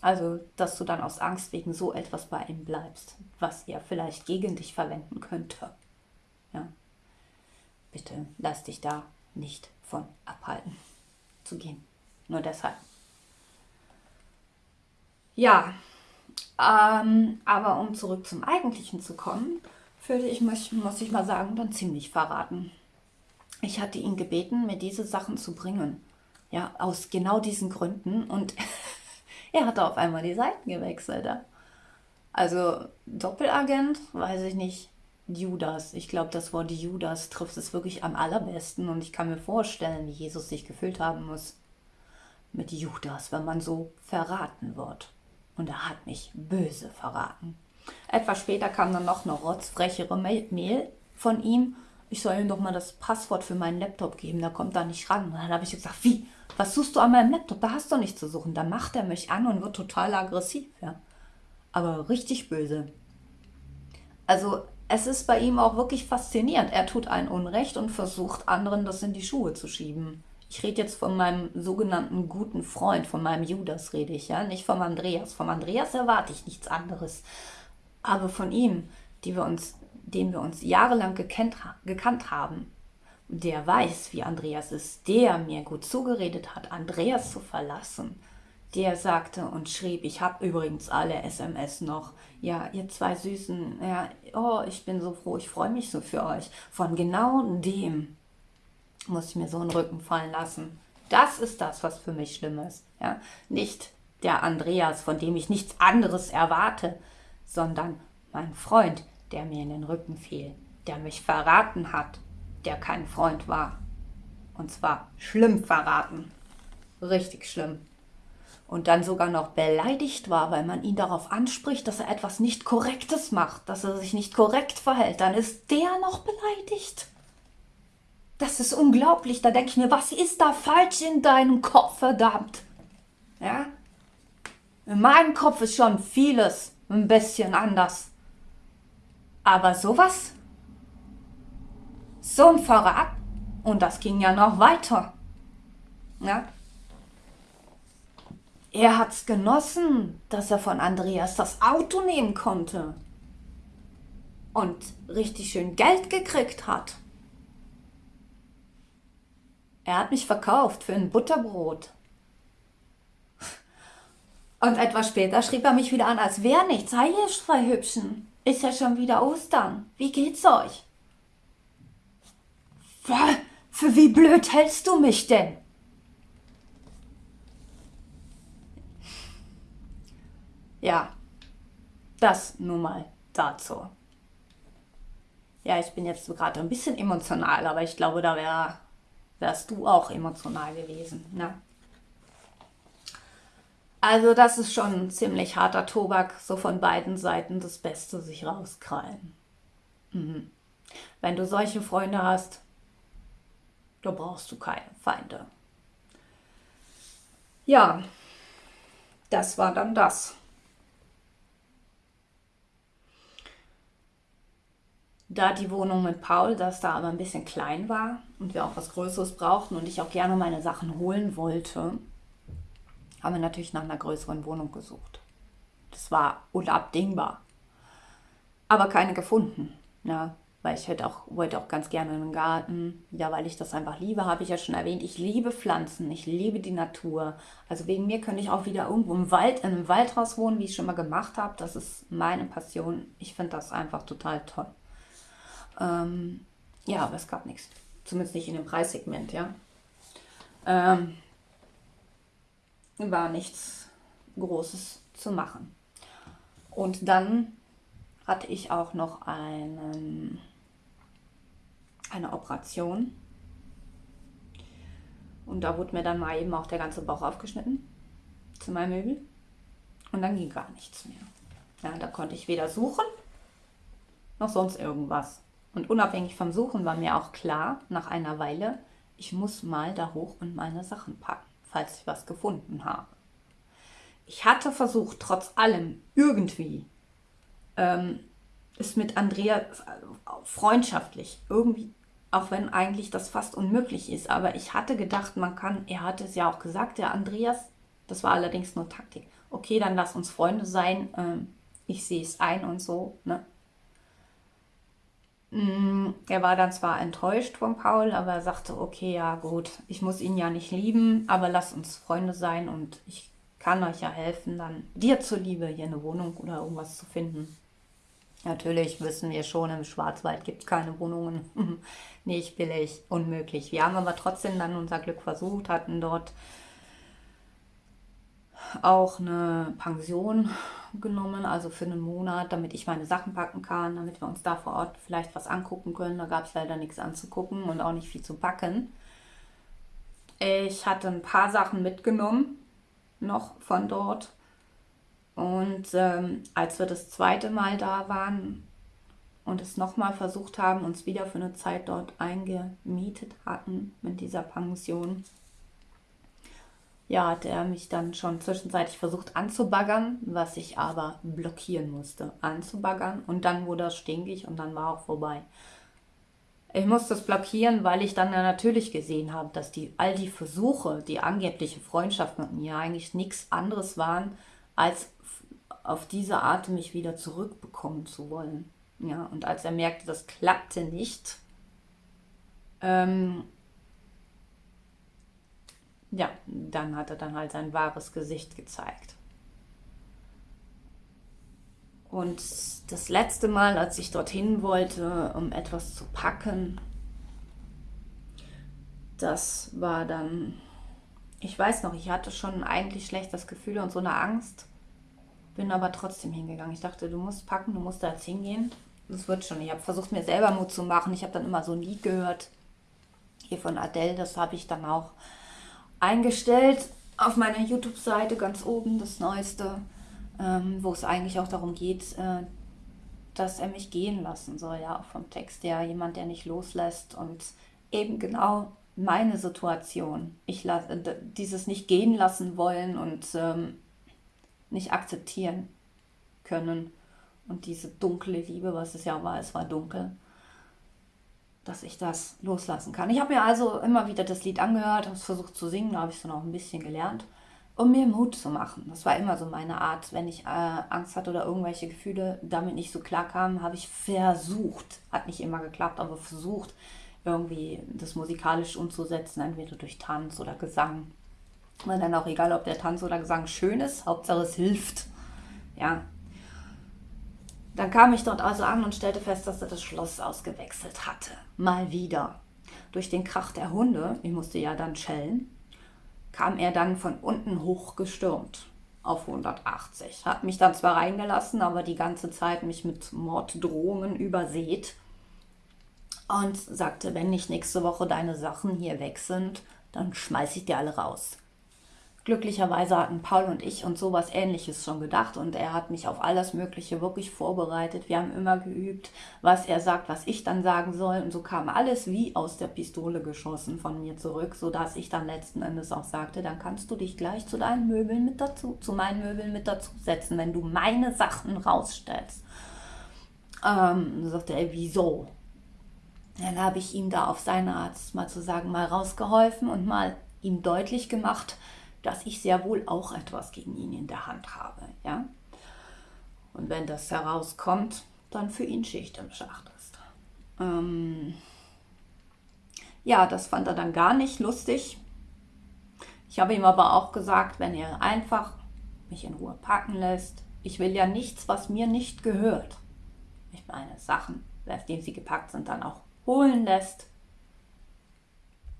also, dass du dann aus Angst wegen so etwas bei ihm bleibst, was er vielleicht gegen dich verwenden könnte. Ja. Bitte lass dich da nicht von abhalten zu gehen. Nur deshalb. Ja, ähm, aber um zurück zum Eigentlichen zu kommen, fühlte ich mich, muss ich mal sagen, dann ziemlich verraten. Ich hatte ihn gebeten, mir diese Sachen zu bringen. Ja, aus genau diesen Gründen. Und er hatte auf einmal die Seiten gewechselt. Also Doppelagent, weiß ich nicht. Judas. Ich glaube, das Wort Judas trifft es wirklich am allerbesten. Und ich kann mir vorstellen, wie Jesus sich gefühlt haben muss mit Judas, wenn man so verraten wird. Und er hat mich böse verraten. Etwas später kam dann noch eine rotzfrechere Mail von ihm. Ich soll ihm doch mal das Passwort für meinen Laptop geben, da kommt er nicht ran. Und dann habe ich gesagt, wie? Was suchst du an meinem Laptop? Da hast du nichts zu suchen. Da macht er mich an und wird total aggressiv, ja. Aber richtig böse. Also es ist bei ihm auch wirklich faszinierend. Er tut ein Unrecht und versucht anderen das in die Schuhe zu schieben. Ich rede jetzt von meinem sogenannten guten Freund, von meinem Judas rede ich, ja, nicht vom Andreas. Vom Andreas erwarte ich nichts anderes. Aber von ihm, die wir uns, den wir uns jahrelang gekannt, gekannt haben, der weiß, wie Andreas ist, der mir gut zugeredet hat, Andreas zu verlassen, der sagte und schrieb, ich habe übrigens alle SMS noch. Ja, ihr zwei Süßen, ja, oh, ich bin so froh, ich freue mich so für euch. Von genau dem muss ich mir so einen Rücken fallen lassen. Das ist das, was für mich schlimm ist. Ja? Nicht der Andreas, von dem ich nichts anderes erwarte, sondern mein Freund, der mir in den Rücken fiel, der mich verraten hat, der kein Freund war. Und zwar schlimm verraten. Richtig schlimm. Und dann sogar noch beleidigt war, weil man ihn darauf anspricht, dass er etwas nicht Korrektes macht, dass er sich nicht korrekt verhält. Dann ist der noch beleidigt. Das ist unglaublich. Da denke ich mir, was ist da falsch in deinem Kopf, verdammt? Ja? In meinem Kopf ist schon vieles ein bisschen anders. Aber sowas? So ein Verrat? Und das ging ja noch weiter. Ja? Er hat's genossen, dass er von Andreas das Auto nehmen konnte. Und richtig schön Geld gekriegt hat. Er hat mich verkauft für ein Butterbrot. Und etwas später schrieb er mich wieder an, als wäre nichts. Hi, ihr zwei Hübschen. Ist ja schon wieder Ostern. Wie geht's euch? Für, für wie blöd hältst du mich denn? Ja, das nun mal dazu. Ja, ich bin jetzt gerade ein bisschen emotional, aber ich glaube, da wäre wärst du auch emotional gewesen. Ne? Also das ist schon ein ziemlich harter Tobak, so von beiden Seiten das Beste sich rauskrallen. Mhm. Wenn du solche Freunde hast, da brauchst du keine Feinde. Ja, das war dann das. Da die Wohnung mit Paul, dass da aber ein bisschen klein war und wir auch was Größeres brauchten und ich auch gerne meine Sachen holen wollte, haben wir natürlich nach einer größeren Wohnung gesucht. Das war unabdingbar. Aber keine gefunden. Ja, weil ich hätte auch, wollte auch ganz gerne einen Garten. Ja, weil ich das einfach liebe, habe ich ja schon erwähnt. Ich liebe Pflanzen, ich liebe die Natur. Also wegen mir könnte ich auch wieder irgendwo im Wald, in einem Waldhaus wohnen, wie ich schon mal gemacht habe. Das ist meine Passion. Ich finde das einfach total toll. Ähm, ja, aber es gab nichts. Zumindest nicht in dem Preissegment, ja. Ähm, war nichts Großes zu machen. Und dann hatte ich auch noch einen eine Operation. Und da wurde mir dann mal eben auch der ganze Bauch aufgeschnitten zu meinem Möbel. Und dann ging gar nichts mehr. Ja, da konnte ich weder suchen noch sonst irgendwas. Und unabhängig vom Suchen war mir auch klar, nach einer Weile, ich muss mal da hoch und meine Sachen packen, falls ich was gefunden habe. Ich hatte versucht, trotz allem irgendwie ähm, es mit Andrea freundschaftlich irgendwie auch wenn eigentlich das fast unmöglich ist. Aber ich hatte gedacht, man kann, er hatte es ja auch gesagt, der Andreas, das war allerdings nur Taktik. Okay, dann lass uns Freunde sein, ähm, ich sehe es ein und so. Ne? Mm, er war dann zwar enttäuscht von Paul, aber er sagte, okay, ja gut, ich muss ihn ja nicht lieben, aber lass uns Freunde sein und ich kann euch ja helfen, dann dir zuliebe hier eine Wohnung oder irgendwas zu finden. Natürlich wissen wir schon, im Schwarzwald gibt es keine Wohnungen. Nicht billig, unmöglich. Wir haben aber trotzdem dann unser Glück versucht, hatten dort auch eine Pension genommen, also für einen Monat, damit ich meine Sachen packen kann, damit wir uns da vor Ort vielleicht was angucken können. Da gab es leider nichts anzugucken und auch nicht viel zu packen. Ich hatte ein paar Sachen mitgenommen, noch von dort. Und ähm, als wir das zweite Mal da waren und es nochmal versucht haben, uns wieder für eine Zeit dort eingemietet hatten mit dieser Pension, ja, hat er mich dann schon zwischenzeitlich versucht anzubaggern, was ich aber blockieren musste. Anzubaggern und dann wurde das stinkig und dann war auch vorbei. Ich musste es blockieren, weil ich dann natürlich gesehen habe, dass die, all die Versuche, die angebliche Freundschaft mit mir eigentlich nichts anderes waren, als auf diese Art mich wieder zurückbekommen zu wollen. Ja, und als er merkte, das klappte nicht, ähm, ja, dann hat er dann halt sein wahres Gesicht gezeigt. Und das letzte Mal, als ich dorthin wollte, um etwas zu packen, das war dann, ich weiß noch, ich hatte schon eigentlich schlechtes Gefühl und so eine Angst bin aber trotzdem hingegangen. Ich dachte, du musst packen, du musst da jetzt hingehen. Das wird schon. Ich habe versucht, mir selber Mut zu machen. Ich habe dann immer so ein Lied gehört. Hier von Adele, das habe ich dann auch eingestellt auf meiner YouTube-Seite ganz oben, das Neueste, ähm, wo es eigentlich auch darum geht, äh, dass er mich gehen lassen soll, ja, vom Text her, jemand, der nicht loslässt und eben genau meine Situation. Ich lasse dieses nicht gehen lassen wollen und ähm, nicht akzeptieren können. Und diese dunkle Liebe, was es ja war, es war dunkel, dass ich das loslassen kann. Ich habe mir also immer wieder das Lied angehört, habe es versucht zu singen, da habe ich es auch ein bisschen gelernt, um mir Mut zu machen. Das war immer so meine Art. Wenn ich äh, Angst hatte oder irgendwelche Gefühle damit nicht so klar kamen, habe ich versucht, hat nicht immer geklappt, aber versucht, irgendwie das musikalisch umzusetzen, entweder durch Tanz oder Gesang und dann auch egal, ob der Tanz oder Gesang schön ist, Hauptsache es hilft. Ja. Dann kam ich dort also an und stellte fest, dass er das Schloss ausgewechselt hatte. Mal wieder. Durch den Krach der Hunde, ich musste ja dann schellen, kam er dann von unten hochgestürmt auf 180. Hat mich dann zwar reingelassen, aber die ganze Zeit mich mit Morddrohungen übersät und sagte, wenn nicht nächste Woche deine Sachen hier weg sind, dann schmeiß ich dir alle raus. Glücklicherweise hatten Paul und ich uns sowas ähnliches schon gedacht und er hat mich auf alles Mögliche wirklich vorbereitet. Wir haben immer geübt, was er sagt, was ich dann sagen soll und so kam alles wie aus der Pistole geschossen von mir zurück, sodass ich dann letzten Endes auch sagte, dann kannst du dich gleich zu deinen Möbeln mit dazu, zu meinen Möbeln mit dazu setzen, wenn du meine Sachen rausstellst. Ähm, sagte er, wieso? Dann habe ich ihm da auf seine Art mal zu sagen, mal rausgeholfen und mal ihm deutlich gemacht, dass ich sehr wohl auch etwas gegen ihn in der Hand habe. Ja? Und wenn das herauskommt, dann für ihn Schicht im Schacht ist. Ähm ja, das fand er dann gar nicht lustig. Ich habe ihm aber auch gesagt, wenn er einfach mich in Ruhe packen lässt, ich will ja nichts, was mir nicht gehört. Ich meine, Sachen, nachdem sie gepackt sind, dann auch holen lässt,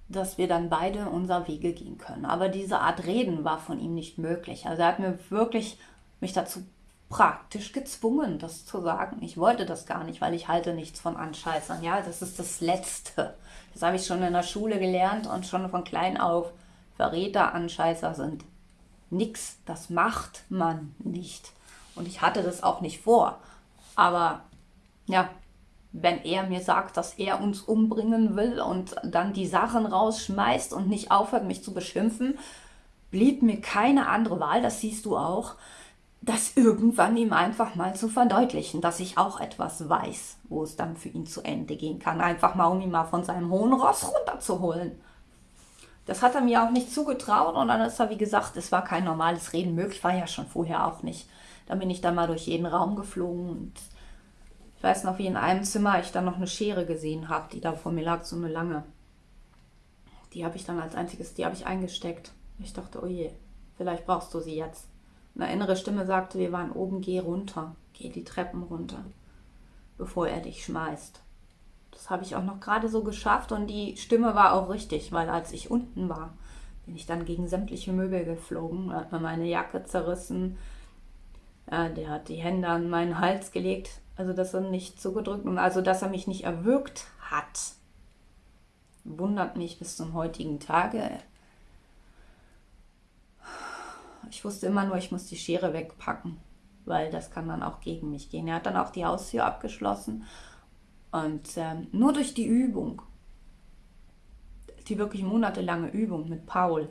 dass wir dann beide unser Wege gehen können. Aber diese Art Reden war von ihm nicht möglich. Also er hat mir wirklich mich dazu praktisch gezwungen, das zu sagen. Ich wollte das gar nicht, weil ich halte nichts von Anscheißern. Ja, das ist das Letzte. Das habe ich schon in der Schule gelernt und schon von klein auf. Verräter, Anscheißer sind nix. Das macht man nicht. Und ich hatte das auch nicht vor. Aber ja, wenn er mir sagt, dass er uns umbringen will und dann die Sachen rausschmeißt und nicht aufhört, mich zu beschimpfen, blieb mir keine andere Wahl, das siehst du auch, das irgendwann ihm einfach mal zu verdeutlichen, dass ich auch etwas weiß, wo es dann für ihn zu Ende gehen kann. Einfach mal, um ihn mal von seinem hohen Ross runterzuholen. Das hat er mir auch nicht zugetraut und dann ist er, wie gesagt, es war kein normales Reden möglich, war ja schon vorher auch nicht. Dann bin ich dann mal durch jeden Raum geflogen und ich weiß noch, wie in einem Zimmer ich dann noch eine Schere gesehen habe, die da vor mir lag, so eine lange. Die habe ich dann als einziges, die habe ich eingesteckt. Ich dachte, oh je, vielleicht brauchst du sie jetzt. Eine innere Stimme sagte, wir waren oben, geh runter, geh die Treppen runter, bevor er dich schmeißt. Das habe ich auch noch gerade so geschafft und die Stimme war auch richtig, weil als ich unten war, bin ich dann gegen sämtliche Möbel geflogen, hat mir meine Jacke zerrissen, ja, der hat die Hände an meinen Hals gelegt, also dass er nicht zugedrückt also dass er mich nicht erwürgt hat. Wundert mich bis zum heutigen Tage. Ich wusste immer nur, ich muss die Schere wegpacken, weil das kann dann auch gegen mich gehen. Er hat dann auch die Haustür abgeschlossen und ähm, nur durch die Übung, die wirklich monatelange Übung mit Paul,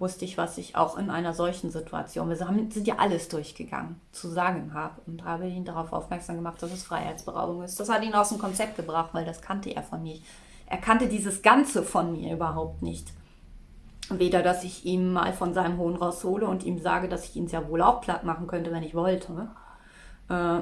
wusste ich, was ich auch in einer solchen Situation, wir sind ja alles durchgegangen, zu sagen habe und habe ihn darauf aufmerksam gemacht, dass es Freiheitsberaubung ist. Das hat ihn aus dem Konzept gebracht, weil das kannte er von mir. Er kannte dieses Ganze von mir überhaupt nicht. Weder, dass ich ihm mal von seinem Hohn raushole und ihm sage, dass ich ihn sehr wohl auch platt machen könnte, wenn ich wollte. Äh,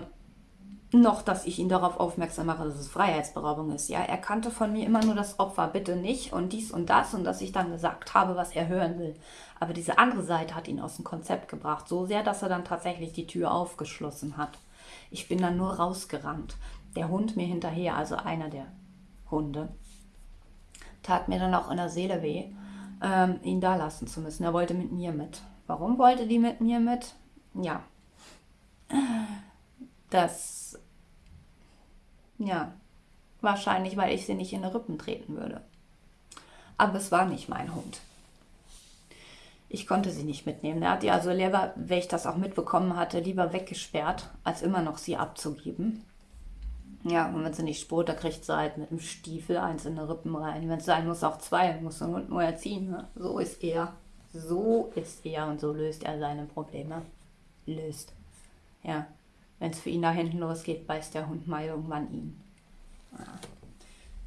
noch, dass ich ihn darauf aufmerksam mache, dass es Freiheitsberaubung ist. Ja, er kannte von mir immer nur das Opfer, bitte nicht und dies und das und dass ich dann gesagt habe, was er hören will. Aber diese andere Seite hat ihn aus dem Konzept gebracht, so sehr, dass er dann tatsächlich die Tür aufgeschlossen hat. Ich bin dann nur rausgerannt. Der Hund mir hinterher, also einer der Hunde, tat mir dann auch in der Seele weh, ähm, ihn da lassen zu müssen. Er wollte mit mir mit. Warum wollte die mit mir mit? Ja, das, ja, wahrscheinlich, weil ich sie nicht in die Rippen treten würde. Aber es war nicht mein Hund. Ich konnte sie nicht mitnehmen. Er hat die also lieber, wenn ich das auch mitbekommen hatte, lieber weggesperrt, als immer noch sie abzugeben. Ja, und wenn sie nicht spurt, da kriegt sie halt mit dem Stiefel eins in die Rippen rein. Wenn es sein muss, auch zwei, muss der Hund nur erziehen. Ne? So ist er. So ist er und so löst er seine Probleme. Löst. Ja. Wenn es für ihn da hinten losgeht, beißt der Hund mal irgendwann ihn. Ja.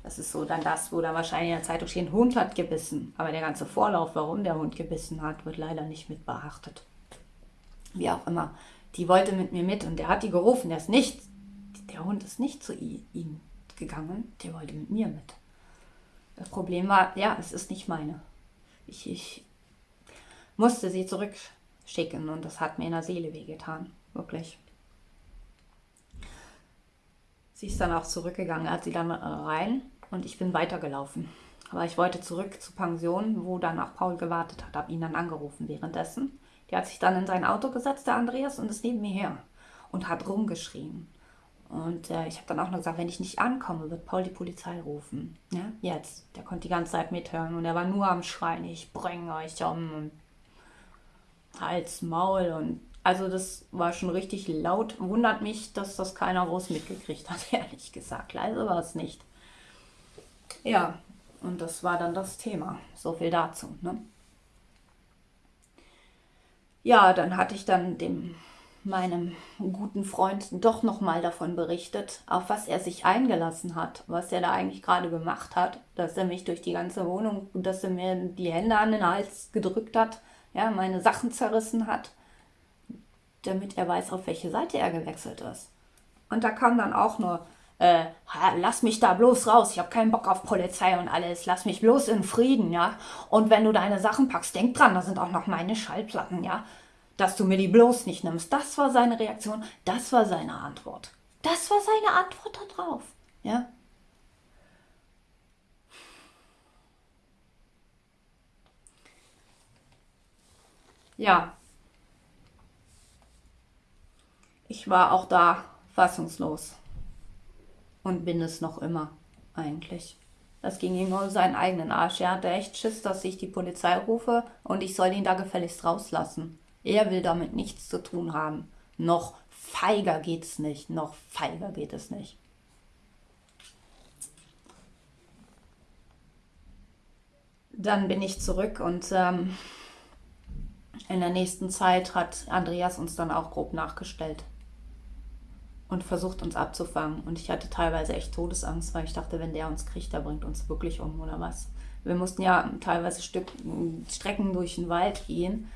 Das ist so dann das, wo da wahrscheinlich in der Zeitung steht, Hund hat gebissen. Aber der ganze Vorlauf, warum der Hund gebissen hat, wird leider nicht mit beachtet. Wie auch immer. Die wollte mit mir mit und der hat die gerufen. Der ist nicht, der Hund ist nicht zu ihm gegangen. Der wollte mit mir mit. Das Problem war, ja, es ist nicht meine. Ich, ich musste sie zurückschicken und das hat mir in der Seele wehgetan. Wirklich. Sie ist dann auch zurückgegangen, hat sie dann äh, rein und ich bin weitergelaufen. Aber ich wollte zurück zur Pension, wo dann auch Paul gewartet hat, habe ihn dann angerufen währenddessen. Der hat sich dann in sein Auto gesetzt, der Andreas, und ist neben mir her und hat rumgeschrien. Und äh, ich habe dann auch noch gesagt, wenn ich nicht ankomme, wird Paul die Polizei rufen. Ja, jetzt. Der konnte die ganze Zeit mithören und er war nur am Schreien, ich bringe euch um. Hals, Maul und also das war schon richtig laut. Wundert mich, dass das keiner groß mitgekriegt hat, ehrlich gesagt. Leise war es nicht. Ja, und das war dann das Thema. So viel dazu. Ne? Ja, dann hatte ich dann dem meinem guten Freund doch nochmal davon berichtet, auf was er sich eingelassen hat, was er da eigentlich gerade gemacht hat, dass er mich durch die ganze Wohnung, dass er mir die Hände an den Hals gedrückt hat, ja, meine Sachen zerrissen hat damit er weiß, auf welche Seite er gewechselt ist. Und da kam dann auch nur äh, lass mich da bloß raus, ich habe keinen Bock auf Polizei und alles, lass mich bloß in Frieden, ja. Und wenn du deine Sachen packst, denk dran, da sind auch noch meine Schallplatten, ja. Dass du mir die bloß nicht nimmst. Das war seine Reaktion, das war seine Antwort. Das war seine Antwort darauf, ja. Ja. Ich war auch da fassungslos. Und bin es noch immer, eigentlich. Das ging ihm nur seinen eigenen Arsch. Er hatte echt Schiss, dass ich die Polizei rufe und ich soll ihn da gefälligst rauslassen. Er will damit nichts zu tun haben. Noch feiger geht's nicht. Noch feiger geht es nicht. Dann bin ich zurück und ähm, in der nächsten Zeit hat Andreas uns dann auch grob nachgestellt und versucht uns abzufangen. Und ich hatte teilweise echt Todesangst, weil ich dachte, wenn der uns kriegt, der bringt uns wirklich um oder was. Wir mussten ja teilweise Stück, Strecken durch den Wald gehen.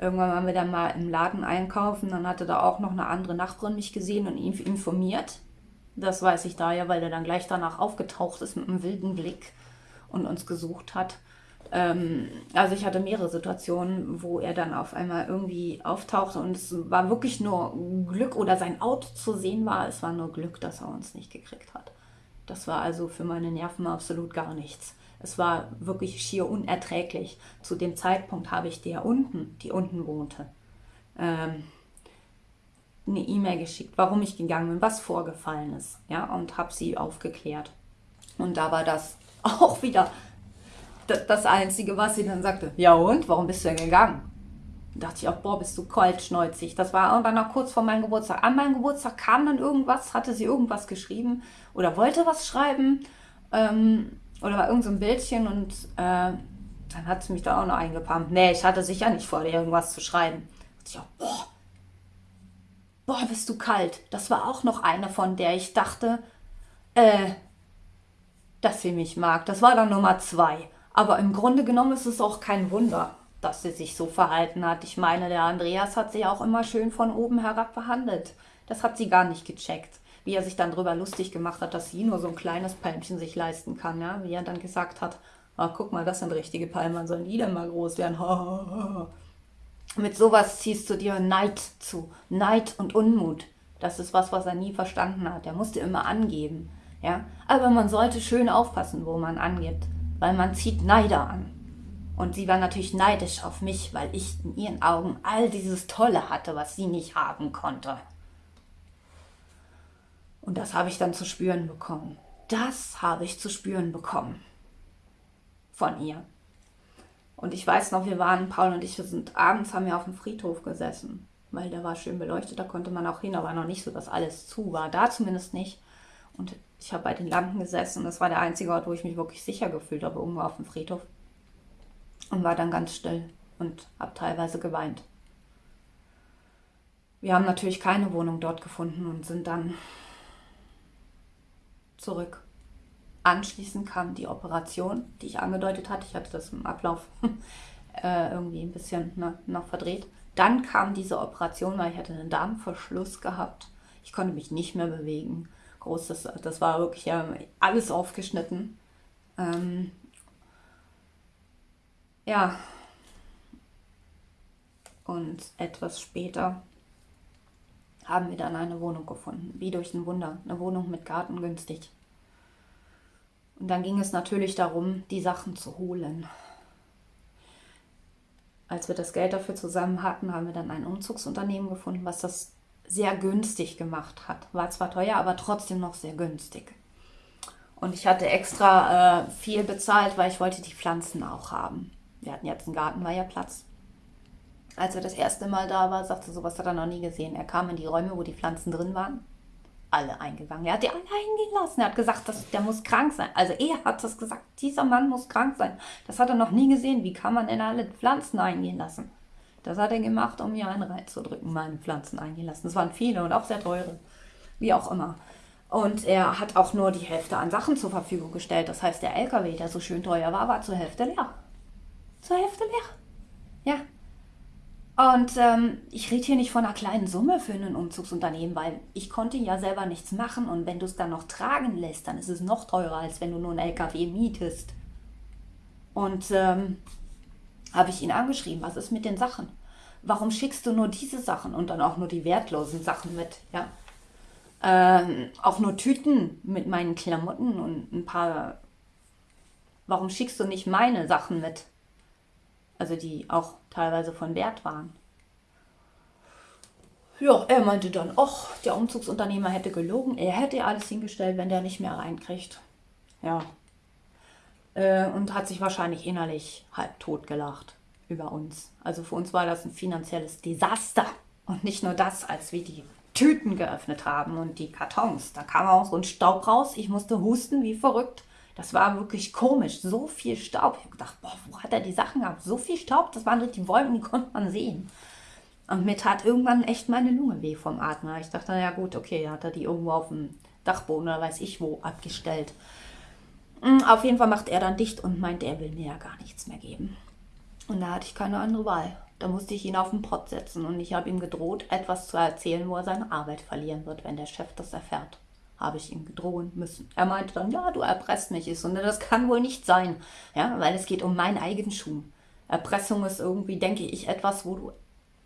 Irgendwann waren wir dann mal im Laden einkaufen. Dann hatte da auch noch eine andere Nachbarin mich gesehen und ihn informiert. Das weiß ich da ja, weil er dann gleich danach aufgetaucht ist mit einem wilden Blick und uns gesucht hat. Ähm, also ich hatte mehrere Situationen, wo er dann auf einmal irgendwie auftauchte und es war wirklich nur Glück oder sein Auto zu sehen war. Es war nur Glück, dass er uns nicht gekriegt hat. Das war also für meine Nerven absolut gar nichts. Es war wirklich schier unerträglich. Zu dem Zeitpunkt habe ich der unten, die unten wohnte, ähm, eine E-Mail geschickt, warum ich gegangen bin, was vorgefallen ist, ja, und habe sie aufgeklärt. Und da war das auch wieder das Einzige, was sie dann sagte, ja und, warum bist du denn gegangen? Da dachte ich auch, boah, bist du kaltschneuzig. Das war irgendwann noch kurz vor meinem Geburtstag. An meinem Geburtstag kam dann irgendwas, hatte sie irgendwas geschrieben oder wollte was schreiben ähm, oder war irgend so ein Bildchen und äh, dann hat sie mich da auch noch eingepumpt. Nee, ich hatte sicher nicht vor, dir irgendwas zu schreiben. Da dachte ich auch, boah, boah, bist du kalt. Das war auch noch eine, von der ich dachte, äh, dass sie mich mag. Das war dann Nummer zwei. Aber im Grunde genommen ist es auch kein Wunder, dass sie sich so verhalten hat. Ich meine, der Andreas hat sie auch immer schön von oben herab behandelt. Das hat sie gar nicht gecheckt. Wie er sich dann darüber lustig gemacht hat, dass sie nur so ein kleines Palmchen sich leisten kann. Ja? Wie er dann gesagt hat, ah, guck mal, das sind richtige Palmen, sollen die denn mal groß werden? Mit sowas ziehst du dir Neid zu. Neid und Unmut. Das ist was, was er nie verstanden hat. Er musste immer angeben. Ja? Aber man sollte schön aufpassen, wo man angibt weil man zieht Neider an. Und sie war natürlich neidisch auf mich, weil ich in ihren Augen all dieses Tolle hatte, was sie nicht haben konnte. Und das habe ich dann zu spüren bekommen. Das habe ich zu spüren bekommen. Von ihr. Und ich weiß noch, wir waren, Paul und ich, wir sind abends, haben wir auf dem Friedhof gesessen. Weil der war schön beleuchtet, da konnte man auch hin, aber noch nicht so, dass alles zu war. Da zumindest nicht. Und ich habe bei den Lampen gesessen und das war der einzige Ort, wo ich mich wirklich sicher gefühlt habe, irgendwo auf dem Friedhof. Und war dann ganz still und habe teilweise geweint. Wir haben natürlich keine Wohnung dort gefunden und sind dann zurück. Anschließend kam die Operation, die ich angedeutet hatte. Ich hatte das im Ablauf äh, irgendwie ein bisschen ne, noch verdreht. Dann kam diese Operation, weil ich hatte einen Darmverschluss gehabt. Ich konnte mich nicht mehr bewegen groß. Das, das war wirklich ja, alles aufgeschnitten. Ähm, ja. Und etwas später haben wir dann eine Wohnung gefunden. Wie durch ein Wunder. Eine Wohnung mit Garten günstig. Und dann ging es natürlich darum, die Sachen zu holen. Als wir das Geld dafür zusammen hatten, haben wir dann ein Umzugsunternehmen gefunden, was das sehr günstig gemacht hat. War zwar teuer, aber trotzdem noch sehr günstig. Und ich hatte extra äh, viel bezahlt, weil ich wollte die Pflanzen auch haben. Wir hatten jetzt einen Garten, war ja Platz. Als er das erste Mal da war, sagte sowas hat er noch nie gesehen. Er kam in die Räume, wo die Pflanzen drin waren. Alle eingegangen. Er hat die alle eingehen lassen. Er hat gesagt, dass, der muss krank sein. Also er hat das gesagt, dieser Mann muss krank sein. Das hat er noch nie gesehen. Wie kann man denn alle Pflanzen eingehen lassen? Das hat er gemacht, um mir einen reinzudrücken, meine Pflanzen eingelassen. Es waren viele und auch sehr teure. Wie auch immer. Und er hat auch nur die Hälfte an Sachen zur Verfügung gestellt. Das heißt, der LKW, der so schön teuer war, war zur Hälfte leer. Zur Hälfte leer. Ja. Und ähm, ich rede hier nicht von einer kleinen Summe für ein Umzugsunternehmen, weil ich konnte ja selber nichts machen und wenn du es dann noch tragen lässt, dann ist es noch teurer, als wenn du nur einen LKW mietest. Und ähm, habe ich ihn angeschrieben, was ist mit den Sachen? Warum schickst du nur diese Sachen und dann auch nur die wertlosen Sachen mit? Ja. Ähm, auch nur Tüten mit meinen Klamotten und ein paar. Warum schickst du nicht meine Sachen mit? Also die auch teilweise von Wert waren. Ja, er meinte dann, ach, der Umzugsunternehmer hätte gelogen, er hätte alles hingestellt, wenn der nicht mehr reinkriegt. Ja. Äh, und hat sich wahrscheinlich innerlich halb tot gelacht über uns. Also für uns war das ein finanzielles Desaster. Und nicht nur das, als wir die Tüten geöffnet haben und die Kartons. Da kam auch so ein Staub raus. Ich musste husten wie verrückt. Das war wirklich komisch. So viel Staub. Ich habe gedacht, boah, wo hat er die Sachen gehabt? So viel Staub, das waren die Wolken, die konnte man sehen. Und mir tat irgendwann echt meine Lunge weh vom Atmen. Ich dachte, ja gut, okay, hat er die irgendwo auf dem Dachboden oder weiß ich wo abgestellt. Hm, auf jeden Fall macht er dann dicht und meint, er will mir ja gar nichts mehr geben. Und da hatte ich keine andere Wahl. Da musste ich ihn auf den Pott setzen und ich habe ihm gedroht, etwas zu erzählen, wo er seine Arbeit verlieren wird, wenn der Chef das erfährt habe ich ihm gedrohen müssen. Er meinte dann, ja, du erpresst mich. Ich so, das kann wohl nicht sein, ja, weil es geht um meinen Eigentum. Erpressung ist irgendwie, denke ich, etwas, wo du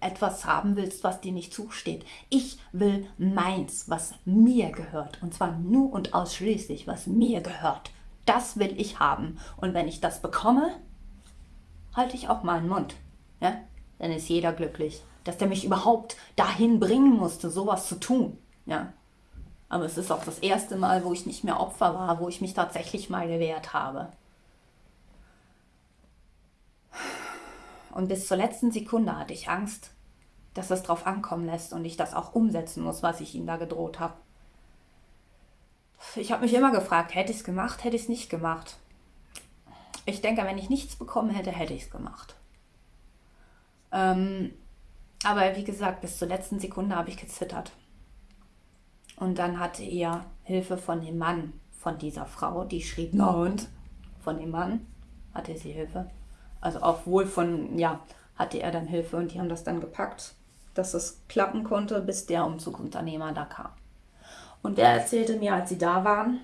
etwas haben willst, was dir nicht zusteht. Ich will meins, was mir gehört. Und zwar nur und ausschließlich, was mir gehört. Das will ich haben. Und wenn ich das bekomme, halte ich auch meinen Mund. Ja? Dann ist jeder glücklich. Dass der mich überhaupt dahin bringen musste, sowas zu tun. Ja? Aber es ist auch das erste Mal, wo ich nicht mehr Opfer war, wo ich mich tatsächlich mal gewehrt habe. Und bis zur letzten Sekunde hatte ich Angst, dass es drauf ankommen lässt und ich das auch umsetzen muss, was ich ihm da gedroht habe. Ich habe mich immer gefragt, hätte ich es gemacht, hätte ich es nicht gemacht. Ich denke, wenn ich nichts bekommen hätte, hätte ich es gemacht. Ähm, aber wie gesagt, bis zur letzten Sekunde habe ich gezittert. Und dann hatte er Hilfe von dem Mann von dieser Frau, die schrieb, na und? Von dem Mann hatte sie Hilfe. Also auch wohl von, ja, hatte er dann Hilfe und die haben das dann gepackt, dass es klappen konnte, bis der Umzugunternehmer da kam. Und der erzählte mir, als sie da waren,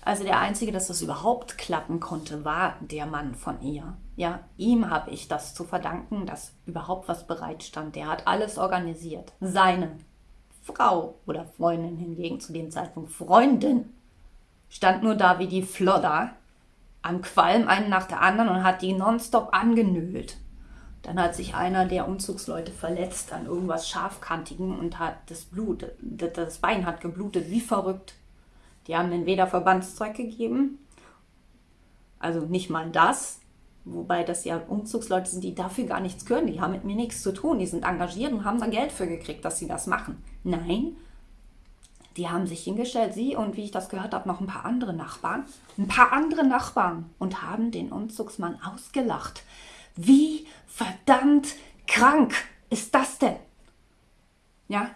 also der Einzige, dass das überhaupt klappen konnte, war der Mann von ihr. Ja, ihm habe ich das zu verdanken, dass überhaupt was bereitstand. Der hat alles organisiert. Seine Frau oder Freundin hingegen, zu dem Zeitpunkt Freundin, stand nur da wie die Flodder am Qualm einen nach der anderen und hat die nonstop angenölt. Dann hat sich einer der Umzugsleute verletzt an irgendwas Scharfkantigen und hat das Blut, das Bein hat geblutet wie verrückt. Die haben den weder Verbandszeug gegeben, also nicht mal das, Wobei das ja Umzugsleute sind, die dafür gar nichts können. Die haben mit mir nichts zu tun. Die sind engagiert und haben da Geld für gekriegt, dass sie das machen. Nein, die haben sich hingestellt, sie und wie ich das gehört habe, noch ein paar andere Nachbarn. Ein paar andere Nachbarn und haben den Umzugsmann ausgelacht. Wie verdammt krank ist das denn? Ja,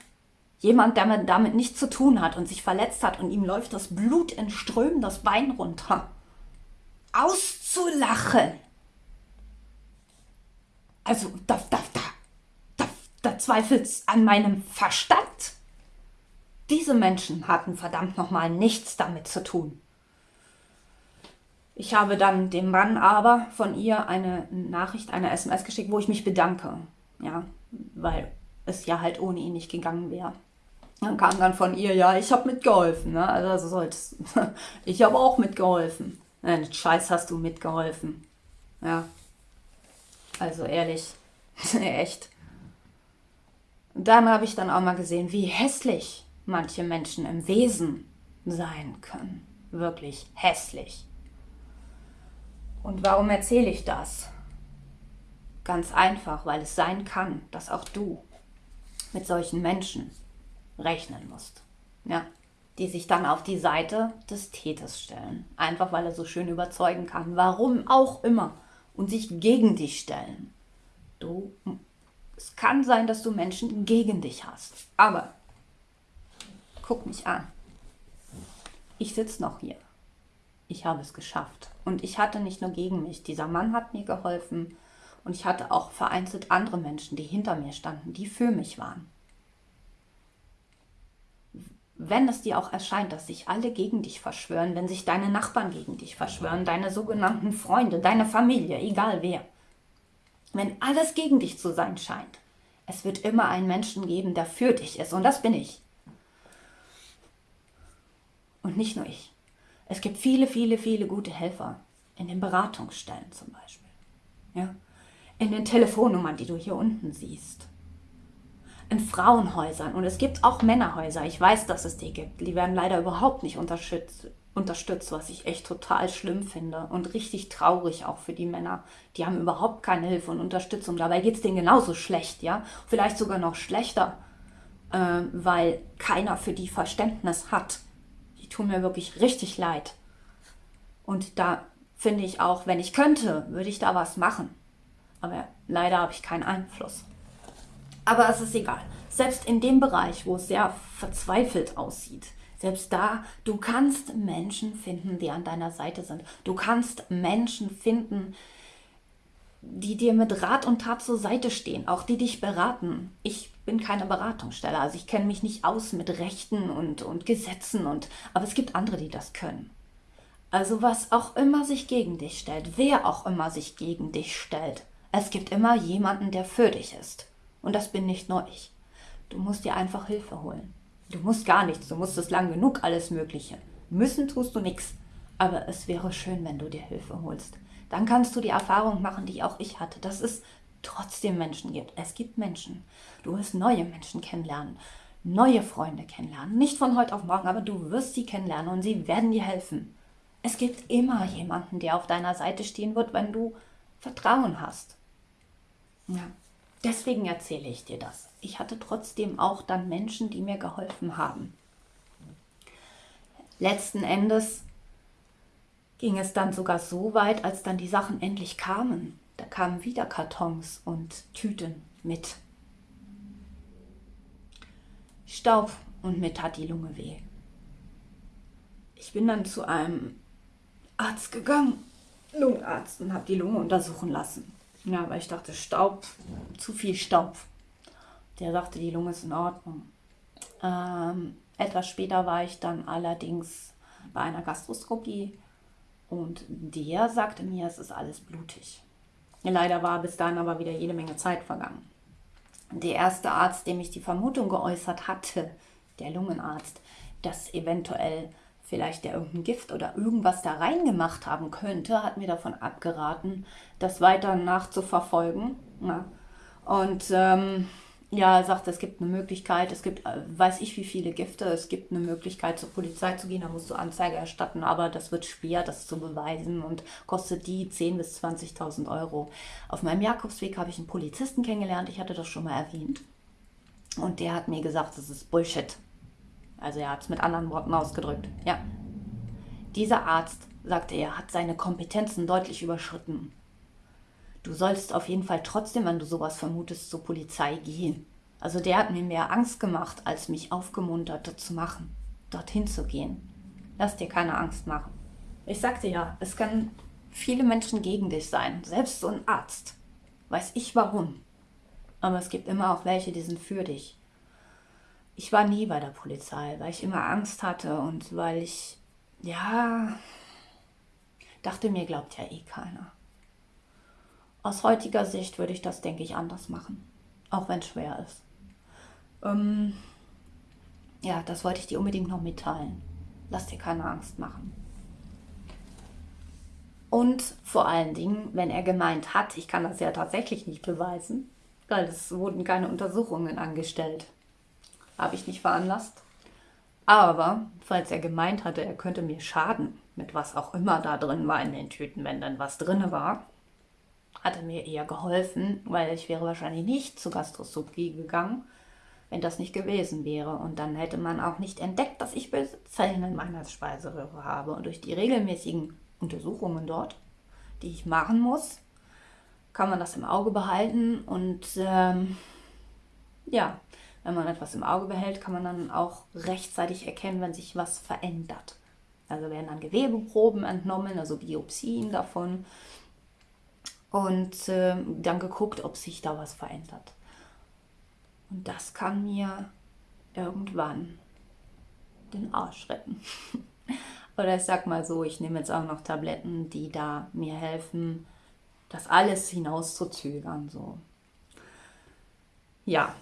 jemand, der damit nichts zu tun hat und sich verletzt hat und ihm läuft das Blut in Strömen das Bein runter. Auszulachen also da, da, da, da, da zweifelt's an meinem Verstand. Diese Menschen hatten verdammt nochmal nichts damit zu tun. Ich habe dann dem Mann aber von ihr eine Nachricht, eine SMS geschickt, wo ich mich bedanke. Ja, weil es ja halt ohne ihn nicht gegangen wäre. Dann kam dann von ihr, ja, ich habe mitgeholfen. Ne? Also solltest, ich habe auch mitgeholfen. Nein, Scheiß hast du mitgeholfen. Ja, also ehrlich, echt. Dann habe ich dann auch mal gesehen, wie hässlich manche Menschen im Wesen sein können. Wirklich hässlich. Und warum erzähle ich das? Ganz einfach, weil es sein kann, dass auch du mit solchen Menschen rechnen musst. Ja, die sich dann auf die Seite des Täters stellen. Einfach weil er so schön überzeugen kann. Warum auch immer und sich gegen dich stellen. Du, es kann sein, dass du Menschen gegen dich hast. Aber guck mich an. Ich sitze noch hier. Ich habe es geschafft. Und ich hatte nicht nur gegen mich. Dieser Mann hat mir geholfen. Und ich hatte auch vereinzelt andere Menschen, die hinter mir standen, die für mich waren. Wenn es dir auch erscheint, dass sich alle gegen dich verschwören, wenn sich deine Nachbarn gegen dich verschwören, deine sogenannten Freunde, deine Familie, egal wer, wenn alles gegen dich zu sein scheint, es wird immer einen Menschen geben, der für dich ist. Und das bin ich. Und nicht nur ich. Es gibt viele, viele, viele gute Helfer in den Beratungsstellen zum Beispiel. Ja? In den Telefonnummern, die du hier unten siehst. In Frauenhäusern. Und es gibt auch Männerhäuser. Ich weiß, dass es die gibt. Die werden leider überhaupt nicht unterstützt, unterstützt, was ich echt total schlimm finde. Und richtig traurig auch für die Männer. Die haben überhaupt keine Hilfe und Unterstützung. Dabei geht es denen genauso schlecht, ja. Vielleicht sogar noch schlechter, äh, weil keiner für die Verständnis hat die tun mir wirklich richtig leid. Und da finde ich auch, wenn ich könnte, würde ich da was machen. Aber leider habe ich keinen Einfluss. Aber es ist egal. Selbst in dem Bereich, wo es sehr verzweifelt aussieht, selbst da, du kannst Menschen finden, die an deiner Seite sind. Du kannst Menschen finden, die dir mit Rat und Tat zur Seite stehen, auch die dich beraten. Ich bin keine Beratungsstelle, also ich kenne mich nicht aus mit Rechten und, und Gesetzen, und, aber es gibt andere, die das können. Also was auch immer sich gegen dich stellt, wer auch immer sich gegen dich stellt, es gibt immer jemanden, der für dich ist. Und das bin nicht nur ich. Du musst dir einfach Hilfe holen. Du musst gar nichts, du musst es lang genug, alles Mögliche. Müssen tust du nichts. Aber es wäre schön, wenn du dir Hilfe holst dann kannst du die Erfahrung machen, die auch ich hatte, dass es trotzdem Menschen gibt. Es gibt Menschen. Du wirst neue Menschen kennenlernen, neue Freunde kennenlernen. Nicht von heute auf morgen, aber du wirst sie kennenlernen und sie werden dir helfen. Es gibt immer jemanden, der auf deiner Seite stehen wird, wenn du Vertrauen hast. Ja, deswegen erzähle ich dir das. Ich hatte trotzdem auch dann Menschen, die mir geholfen haben. Letzten Endes ging es dann sogar so weit, als dann die Sachen endlich kamen. Da kamen wieder Kartons und Tüten mit. Staub und mit tat die Lunge weh. Ich bin dann zu einem Arzt gegangen, Lungenarzt, und habe die Lunge untersuchen lassen. Ja, weil ich dachte, Staub, zu viel Staub. Der sagte, die Lunge ist in Ordnung. Ähm, etwas später war ich dann allerdings bei einer Gastroskopie und der sagte mir, es ist alles blutig. Leider war bis dahin aber wieder jede Menge Zeit vergangen. Der erste Arzt, dem ich die Vermutung geäußert hatte, der Lungenarzt, dass eventuell vielleicht der irgendein Gift oder irgendwas da reingemacht haben könnte, hat mir davon abgeraten, das weiter nachzuverfolgen. Ja. Und ähm, ja, er sagt, es gibt eine Möglichkeit, es gibt, äh, weiß ich wie viele Gifte, es gibt eine Möglichkeit zur Polizei zu gehen, da musst du Anzeige erstatten, aber das wird schwer, das zu beweisen und kostet die 10.000 bis 20.000 Euro. Auf meinem Jakobsweg habe ich einen Polizisten kennengelernt, ich hatte das schon mal erwähnt. Und der hat mir gesagt, das ist Bullshit. Also er hat es mit anderen Worten ausgedrückt. Ja. Dieser Arzt, sagte er, hat seine Kompetenzen deutlich überschritten. Du sollst auf jeden Fall trotzdem, wenn du sowas vermutest, zur Polizei gehen. Also der hat mir mehr Angst gemacht, als mich aufgemuntert, das zu machen, dorthin zu gehen. Lass dir keine Angst machen. Ich sagte ja, es können viele Menschen gegen dich sein, selbst so ein Arzt. Weiß ich warum. Aber es gibt immer auch welche, die sind für dich. Ich war nie bei der Polizei, weil ich immer Angst hatte und weil ich, ja, dachte mir, glaubt ja eh keiner. Aus heutiger Sicht würde ich das, denke ich, anders machen. Auch wenn es schwer ist. Ähm, ja, das wollte ich dir unbedingt noch mitteilen. Lass dir keine Angst machen. Und vor allen Dingen, wenn er gemeint hat, ich kann das ja tatsächlich nicht beweisen, weil es wurden keine Untersuchungen angestellt. Habe ich nicht veranlasst. Aber falls er gemeint hatte, er könnte mir schaden, mit was auch immer da drin war in den Tüten, wenn dann was drin war, hat er mir eher geholfen, weil ich wäre wahrscheinlich nicht zur Gastroskopie gegangen, wenn das nicht gewesen wäre. Und dann hätte man auch nicht entdeckt, dass ich Zellen in meiner Speiseröhre habe. Und durch die regelmäßigen Untersuchungen dort, die ich machen muss, kann man das im Auge behalten. Und ähm, ja, wenn man etwas im Auge behält, kann man dann auch rechtzeitig erkennen, wenn sich was verändert. Also werden dann Gewebeproben entnommen, also Biopsien davon. Und äh, dann geguckt, ob sich da was verändert. Und das kann mir irgendwann den Arsch retten. Oder ich sag mal so, ich nehme jetzt auch noch Tabletten, die da mir helfen, das alles hinauszuzögern. So. Ja.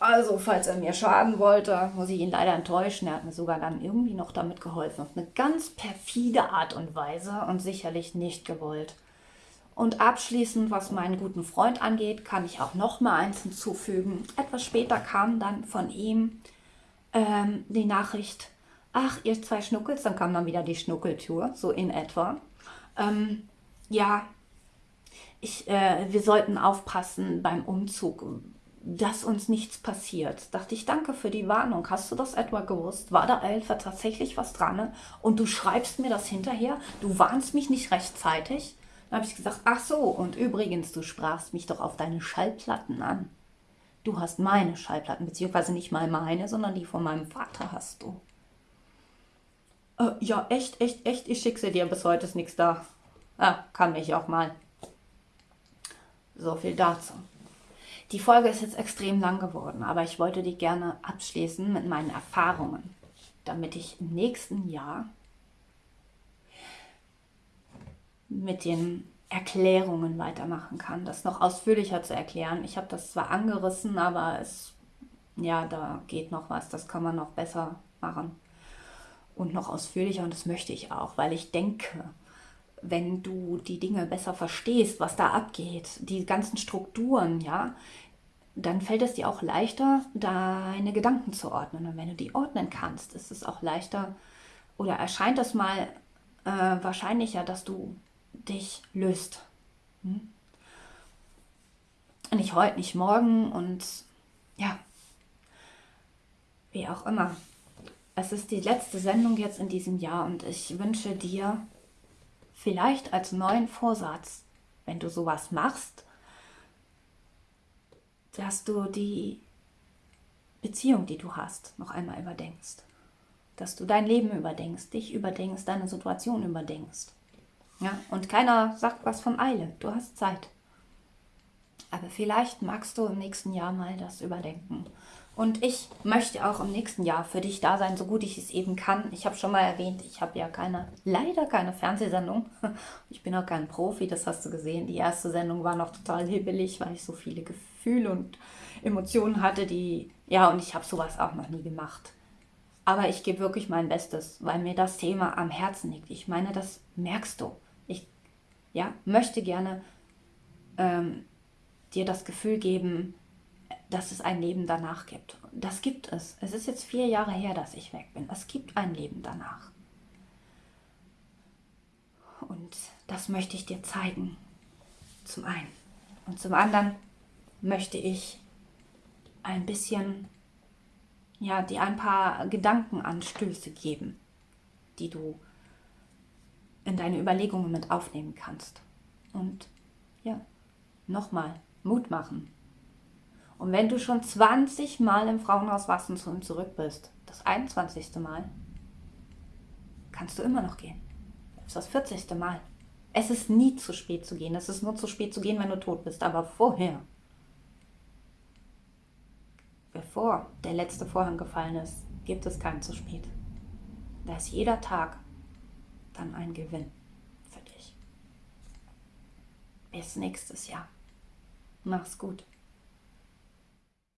Also, falls er mir schaden wollte, muss ich ihn leider enttäuschen. Er hat mir sogar dann irgendwie noch damit geholfen. Auf eine ganz perfide Art und Weise und sicherlich nicht gewollt. Und abschließend, was meinen guten Freund angeht, kann ich auch noch mal eins hinzufügen. Etwas später kam dann von ihm ähm, die Nachricht, ach, ihr zwei Schnuckels, dann kam dann wieder die Schnuckeltour, so in etwa. Ähm, ja, ich, äh, wir sollten aufpassen beim Umzug, dass uns nichts passiert. Dachte ich, danke für die Warnung. Hast du das etwa gewusst? War da etwa tatsächlich was dran? Und du schreibst mir das hinterher? Du warnst mich nicht rechtzeitig? Dann habe ich gesagt, ach so, und übrigens, du sprachst mich doch auf deine Schallplatten an. Du hast meine Schallplatten, beziehungsweise nicht mal meine, sondern die von meinem Vater hast du. Äh, ja, echt, echt, echt, ich schicke sie dir, bis heute ist nichts da. Ah, kann mich auch mal. So viel dazu. Die Folge ist jetzt extrem lang geworden, aber ich wollte die gerne abschließen mit meinen Erfahrungen, damit ich im nächsten Jahr mit den Erklärungen weitermachen kann, das noch ausführlicher zu erklären. Ich habe das zwar angerissen, aber es, ja, da geht noch was, das kann man noch besser machen und noch ausführlicher und das möchte ich auch, weil ich denke, wenn du die Dinge besser verstehst, was da abgeht, die ganzen Strukturen, ja, dann fällt es dir auch leichter, deine Gedanken zu ordnen. Und wenn du die ordnen kannst, ist es auch leichter oder erscheint es mal äh, wahrscheinlicher, dass du dich löst. Hm? Nicht heute, nicht morgen und ja, wie auch immer. Es ist die letzte Sendung jetzt in diesem Jahr und ich wünsche dir vielleicht als neuen Vorsatz, wenn du sowas machst, dass du die Beziehung, die du hast, noch einmal überdenkst. Dass du dein Leben überdenkst, dich überdenkst, deine Situation überdenkst. Ja, und keiner sagt was von Eile. Du hast Zeit. Aber vielleicht magst du im nächsten Jahr mal das überdenken. Und ich möchte auch im nächsten Jahr für dich da sein, so gut ich es eben kann. Ich habe schon mal erwähnt, ich habe ja keine, leider keine Fernsehsendung. Ich bin auch kein Profi, das hast du gesehen. Die erste Sendung war noch total hibbelig, weil ich so viele Gefühle und Emotionen hatte, die, ja, und ich habe sowas auch noch nie gemacht. Aber ich gebe wirklich mein Bestes, weil mir das Thema am Herzen liegt. Ich meine, das merkst du ja, möchte gerne ähm, dir das Gefühl geben, dass es ein Leben danach gibt. Das gibt es. Es ist jetzt vier Jahre her, dass ich weg bin. Es gibt ein Leben danach. Und das möchte ich dir zeigen. Zum einen. Und zum anderen möchte ich ein bisschen, ja, dir ein paar Gedankenanstöße geben, die du in deine Überlegungen mit aufnehmen kannst. Und ja, nochmal, Mut machen. Und wenn du schon 20 Mal im Frauenhaus warst und zurück bist, das 21. Mal, kannst du immer noch gehen. Das ist das 40. Mal. Es ist nie zu spät zu gehen. Es ist nur zu spät zu gehen, wenn du tot bist. Aber vorher, bevor der letzte Vorhang gefallen ist, gibt es kein zu spät. Da ist jeder Tag dann ein Gewinn für dich. Bis nächstes Jahr. Mach's gut.